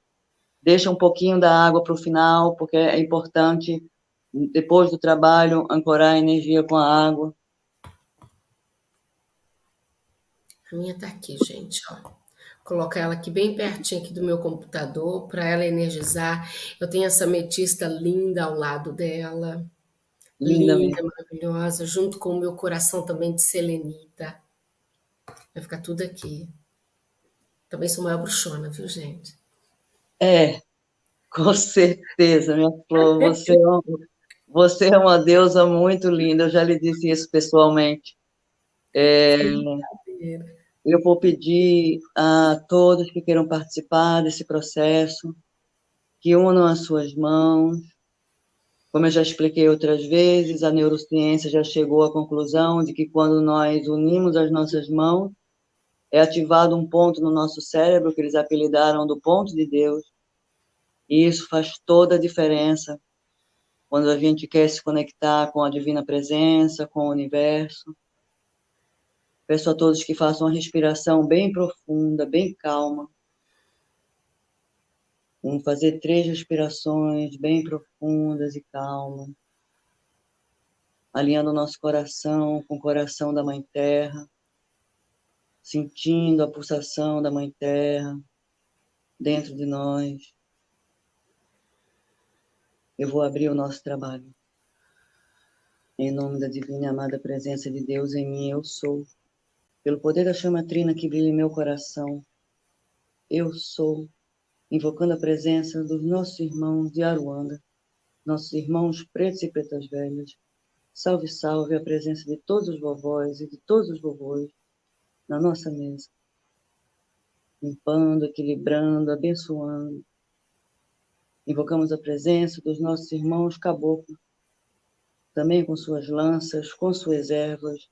deixa um pouquinho da água para o final, porque é importante, depois do trabalho, ancorar a energia com a água.
A minha está aqui, gente, ó colocar ela aqui bem pertinho aqui do meu computador para ela energizar. Eu tenho essa ametista linda ao lado dela. Linda, linda maravilhosa, junto com o meu coração também de selenita. Vai ficar tudo aqui. Também sou maior bruxona, viu, gente?
É, com certeza, minha flor. Você é, uma, você é uma deusa muito linda. Eu já lhe disse isso pessoalmente. É, eu vou pedir a todos que queiram participar desse processo que unam as suas mãos. Como eu já expliquei outras vezes, a neurociência já chegou à conclusão de que quando nós unimos as nossas mãos, é ativado um ponto no nosso cérebro que eles apelidaram do ponto de Deus. E isso faz toda a diferença quando a gente quer se conectar com a divina presença, com o universo. Peço a todos que façam uma respiração bem profunda, bem calma. Vamos fazer três respirações bem profundas e calmas, alinhando o nosso coração com o coração da Mãe Terra, sentindo a pulsação da Mãe Terra dentro de nós. Eu vou abrir o nosso trabalho. Em nome da divina e amada presença de Deus em mim, eu sou pelo poder da chama trina que brilha em meu coração, eu sou, invocando a presença dos nossos irmãos de Aruanda, nossos irmãos pretos e pretas velhas, salve, salve a presença de todos os vovós e de todos os vovôs na nossa mesa, limpando, equilibrando, abençoando. Invocamos a presença dos nossos irmãos caboclos, também com suas lanças, com suas ervas,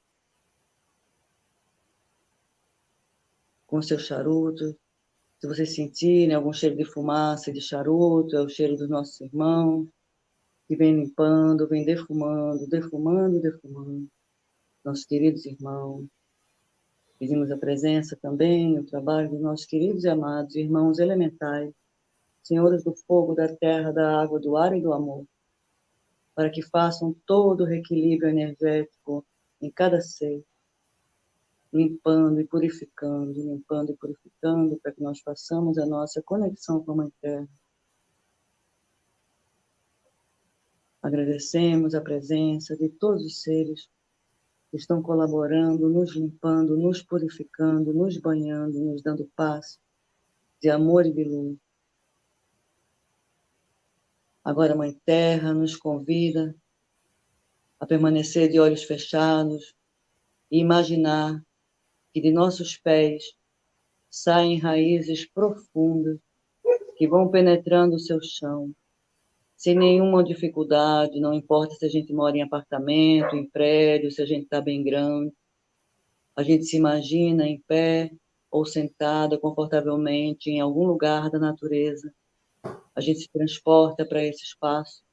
com seu charuto. Se vocês sentirem algum cheiro de fumaça, de charuto, é o cheiro dos nossos irmãos, que vem limpando, vem defumando, defumando, defumando. Nossos queridos irmãos. Pedimos a presença também, o trabalho dos nossos queridos e amados irmãos elementais, senhores do fogo, da terra, da água, do ar e do amor, para que façam todo o reequilíbrio energético em cada ser, limpando e purificando, limpando e purificando, para que nós façamos a nossa conexão com a Mãe Terra. Agradecemos a presença de todos os seres que estão colaborando, nos limpando, nos purificando, nos banhando, nos dando paz, de amor e de luz. Agora Mãe Terra nos convida a permanecer de olhos fechados e imaginar que de nossos pés saem raízes profundas que vão penetrando o seu chão, sem nenhuma dificuldade, não importa se a gente mora em apartamento, em prédio, se a gente está bem grande. A gente se imagina em pé ou sentada confortavelmente em algum lugar da natureza. A gente se transporta para esse espaço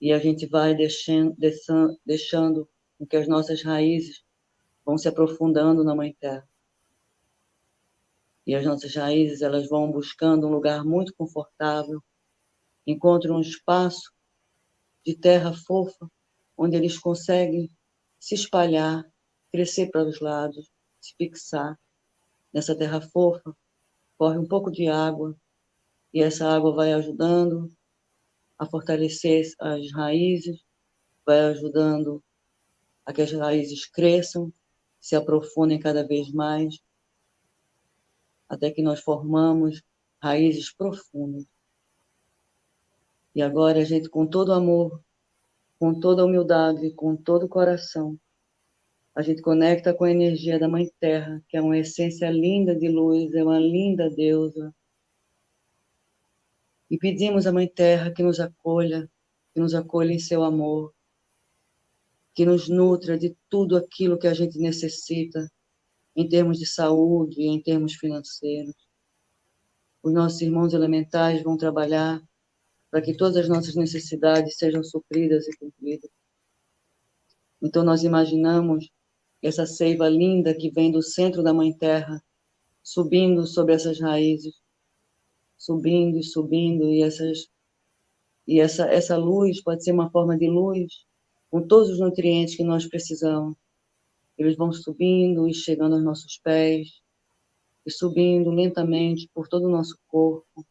e a gente vai deixando, deixando, deixando que as nossas raízes vão se aprofundando na Mãe Terra. E as nossas raízes, elas vão buscando um lugar muito confortável, encontram um espaço de terra fofa, onde eles conseguem se espalhar, crescer para os lados, se fixar. Nessa terra fofa, corre um pouco de água, e essa água vai ajudando a fortalecer as raízes, vai ajudando a que as raízes cresçam se aprofundem cada vez mais, até que nós formamos raízes profundas. E agora a gente, com todo amor, com toda humildade, com todo o coração, a gente conecta com a energia da Mãe Terra, que é uma essência linda de luz, é uma linda deusa. E pedimos à Mãe Terra que nos acolha, que nos acolha em seu amor, que nos nutra de tudo aquilo que a gente necessita, em termos de saúde, em termos financeiros. Os nossos irmãos elementais vão trabalhar para que todas as nossas necessidades sejam supridas e cumpridas. Então, nós imaginamos essa seiva linda que vem do centro da Mãe Terra, subindo sobre essas raízes, subindo e subindo, e, essas, e essa, essa luz pode ser uma forma de luz, com todos os nutrientes que nós precisamos. Eles vão subindo e chegando aos nossos pés, e subindo lentamente por todo o nosso corpo.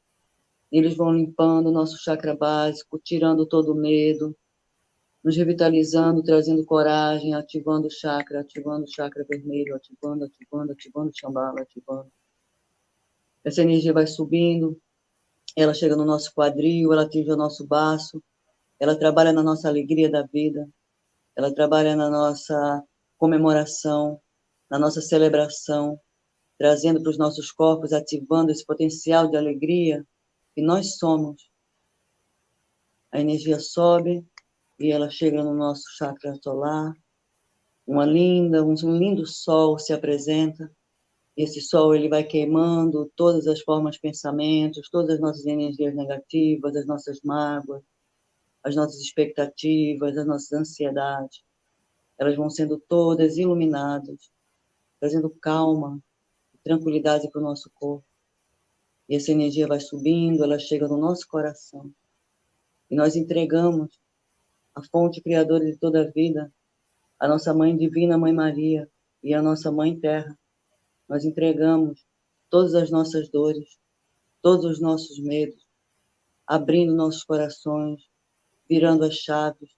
Eles vão limpando o nosso chakra básico, tirando todo o medo, nos revitalizando, trazendo coragem, ativando o chakra, ativando o chakra vermelho, ativando, ativando, ativando o chambala, ativando. Essa energia vai subindo, ela chega no nosso quadril, ela atinge o nosso baço, ela trabalha na nossa alegria da vida, ela trabalha na nossa comemoração, na nossa celebração, trazendo para os nossos corpos, ativando esse potencial de alegria que nós somos. A energia sobe, e ela chega no nosso chakra solar. Uma linda, um lindo sol se apresenta. Esse sol ele vai queimando todas as formas pensamentos, todas as nossas energias negativas, as nossas mágoas, as nossas expectativas, as nossas ansiedades. Elas vão sendo todas iluminadas, trazendo calma, tranquilidade para o nosso corpo. E essa energia vai subindo, ela chega no nosso coração. E nós entregamos a fonte criadora de toda a vida, a nossa Mãe Divina, Mãe Maria, e a nossa Mãe Terra. Nós entregamos todas as nossas dores, todos os nossos medos, abrindo nossos corações, virando as chaves,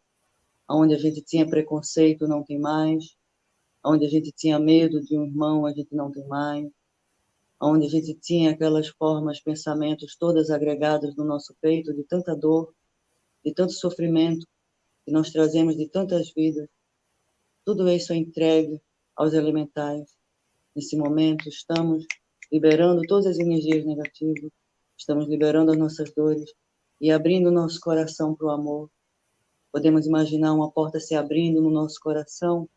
onde a gente tinha preconceito, não tem mais, onde a gente tinha medo de um irmão, a gente não tem mais, onde a gente tinha aquelas formas, pensamentos todas agregadas no nosso peito, de tanta dor, de tanto sofrimento, que nós trazemos de tantas vidas, tudo isso é entregue aos elementais. Nesse momento, estamos liberando todas as energias negativas, estamos liberando as nossas dores e abrindo nosso coração para o amor. Podemos imaginar uma porta se abrindo no nosso coração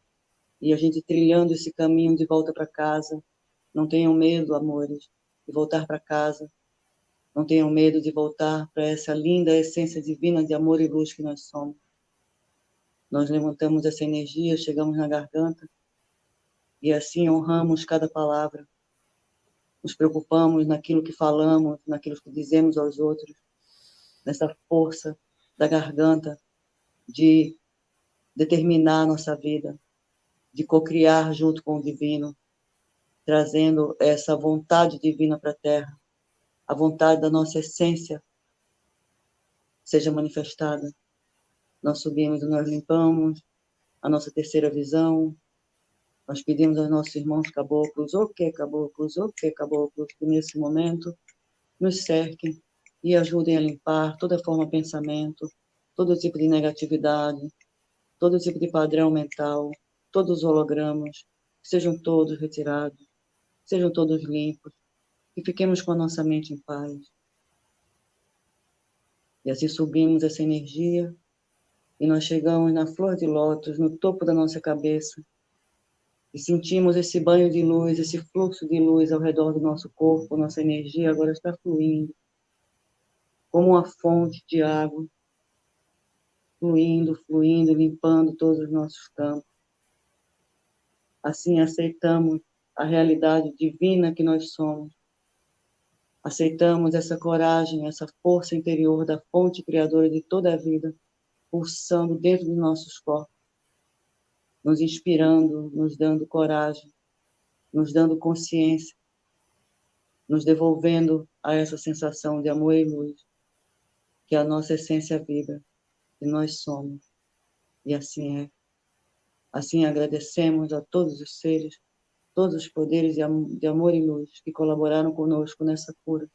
e a gente trilhando esse caminho de volta para casa. Não tenham medo, amores, de voltar para casa. Não tenham medo de voltar para essa linda essência divina de amor e luz que nós somos. Nós levantamos essa energia, chegamos na garganta e assim honramos cada palavra. Nos preocupamos naquilo que falamos, naquilo que dizemos aos outros, nessa força da garganta de determinar a nossa vida, de cocriar junto com o divino, trazendo essa vontade divina para a Terra, a vontade da nossa essência seja manifestada. Nós subimos e nós limpamos a nossa terceira visão. Nós pedimos aos nossos irmãos caboclos, o que caboclos, o que caboclos, que nesse momento nos cerquem e ajudem a limpar toda forma de pensamento, todo tipo de negatividade, todo tipo de padrão mental, todos os hologramas, sejam todos retirados, sejam todos limpos, e fiquemos com a nossa mente em paz. E assim subimos essa energia e nós chegamos na flor de lótus, no topo da nossa cabeça, e sentimos esse banho de luz, esse fluxo de luz ao redor do nosso corpo, nossa energia agora está fluindo, como uma fonte de água, fluindo, fluindo, limpando todos os nossos campos. Assim aceitamos a realidade divina que nós somos. Aceitamos essa coragem, essa força interior da fonte criadora de toda a vida pulsando dentro dos nossos corpos, nos inspirando, nos dando coragem, nos dando consciência, nos devolvendo a essa sensação de amor e luz, que é a nossa essência viva, que nós somos. E assim é. Assim agradecemos a todos os seres, todos os poderes de amor e luz que colaboraram conosco nessa cura.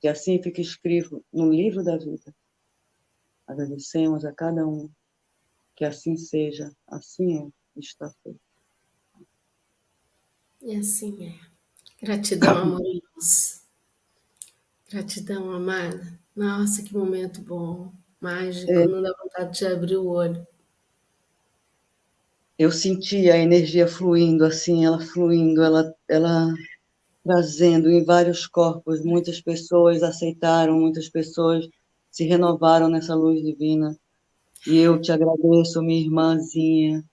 Que assim fique escrito no livro da vida. Agradecemos a cada um. Que assim seja, assim é, está feito.
E assim é. Gratidão, amor e luz. Gratidão, amada. Nossa, que momento bom, mágico, é. não dá vontade de abrir o olho.
Eu senti a energia fluindo, assim, ela fluindo, ela, ela trazendo em vários corpos. Muitas pessoas aceitaram, muitas pessoas se renovaram nessa luz divina. E eu te agradeço, minha irmãzinha.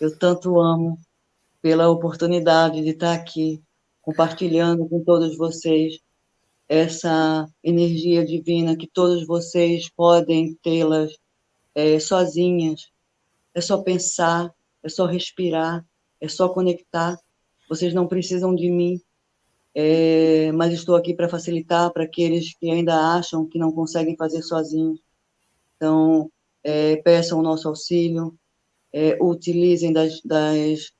Eu tanto amo pela oportunidade de estar aqui compartilhando com todos vocês essa energia divina que todos vocês podem tê-las é, sozinhas. É só pensar, é só respirar, é só conectar. Vocês não precisam de mim, é, mas estou aqui para facilitar para aqueles que ainda acham que não conseguem fazer sozinhos. Então, é, peçam o nosso auxílio, é, utilizem das, das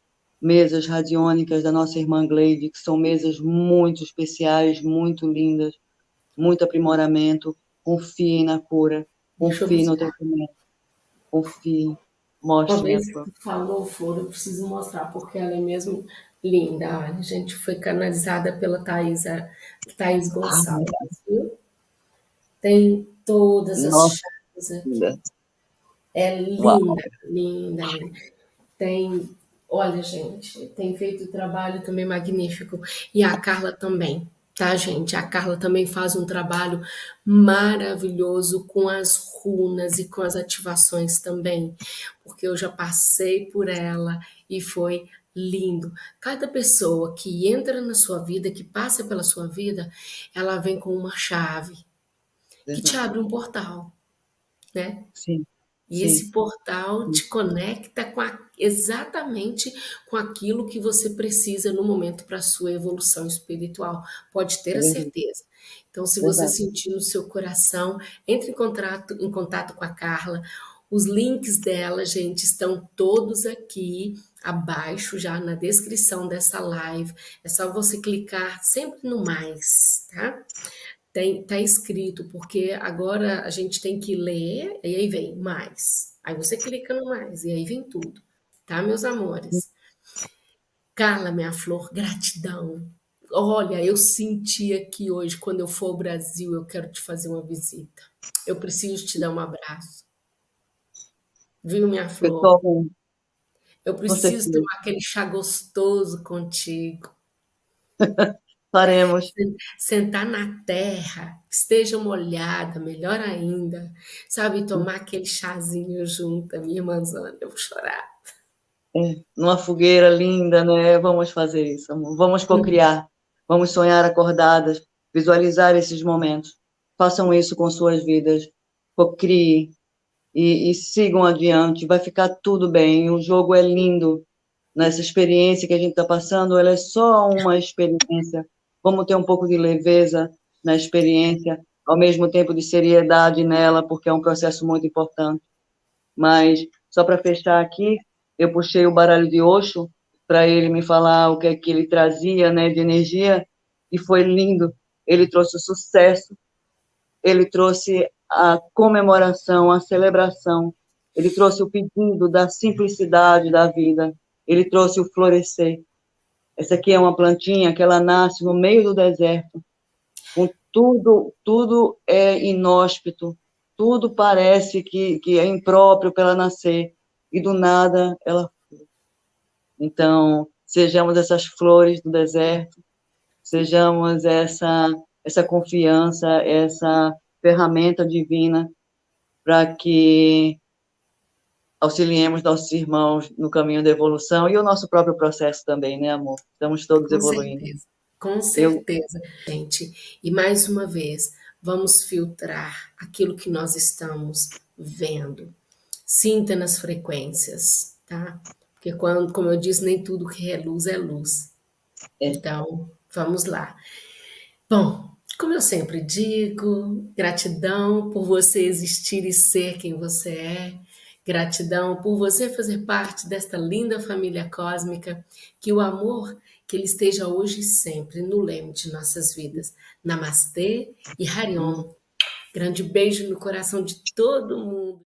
mesas radiônicas da nossa irmã Gleide, que são mesas muito especiais, muito lindas, muito aprimoramento. Confiem na cura, confiem no tratamento, confiem. Mostre.
Uma vez que falou Flor, eu preciso mostrar, porque ela é mesmo linda. Olha, a gente foi canalizada pela Thais, Thaís Gonçalves, ah, viu? Tem todas as Nossa. chaves aqui. É linda, linda, linda. Tem Olha, gente, tem feito um trabalho também magnífico. E a Carla também, tá, gente? A Carla também faz um trabalho maravilhoso com as runas e com as ativações também, porque eu já passei por ela e foi lindo. Cada pessoa que entra na sua vida, que passa pela sua vida, ela vem com uma chave que te abre um portal, né?
Sim.
E Sim. esse portal te conecta com a, exatamente com aquilo que você precisa no momento para a sua evolução espiritual. Pode ter a certeza. Então, se você sentir no seu coração, entre em contato, em contato com a Carla. Os links dela, gente, estão todos aqui abaixo, já na descrição dessa live. É só você clicar sempre no mais, tá? Tem, tá escrito, porque agora a gente tem que ler, e aí vem mais. Aí você clica no mais, e aí vem tudo. Tá, meus amores? Carla, minha flor, gratidão. Olha, eu senti aqui hoje, quando eu for ao Brasil, eu quero te fazer uma visita. Eu preciso te dar um abraço. Viu, minha flor? Eu preciso tomar aquele chá gostoso contigo.
Faremos.
Sentar na terra, esteja molhada, melhor ainda. Sabe, tomar aquele chazinho junto, minha irmãzona, eu vou chorar.
É, numa fogueira linda, né? Vamos fazer isso, amor. Vamos cocriar, vamos sonhar acordadas, visualizar esses momentos. Façam isso com suas vidas, cocriem e, e sigam adiante, vai ficar tudo bem. O jogo é lindo, nessa experiência que a gente está passando, ela é só uma experiência vamos ter um pouco de leveza na experiência, ao mesmo tempo de seriedade nela, porque é um processo muito importante. Mas, só para fechar aqui, eu puxei o baralho de Osho para ele me falar o que é que ele trazia né, de energia, e foi lindo. Ele trouxe o sucesso, ele trouxe a comemoração, a celebração, ele trouxe o pedido da simplicidade da vida, ele trouxe o florescer. Essa aqui é uma plantinha que ela nasce no meio do deserto, com tudo, tudo é inóspito, tudo parece que, que é impróprio para ela nascer, e do nada ela Então, sejamos essas flores do deserto, sejamos essa, essa confiança, essa ferramenta divina para que auxiliemos nossos irmãos no caminho da evolução e o nosso próprio processo também, né, amor? Estamos todos
Com
evoluindo.
Certeza. Com certeza, Eu... gente. E mais uma vez, vamos filtrar aquilo que nós estamos vendo. Sinta nas frequências, tá? Porque quando, como eu disse, nem tudo que é luz é luz. É. Então, vamos lá. Bom, como eu sempre digo, gratidão por você existir e ser quem você é. Gratidão por você fazer parte desta linda família cósmica, que o amor, que ele esteja hoje e sempre no leme de nossas vidas. Namastê e Hariom. Grande beijo no coração de todo mundo.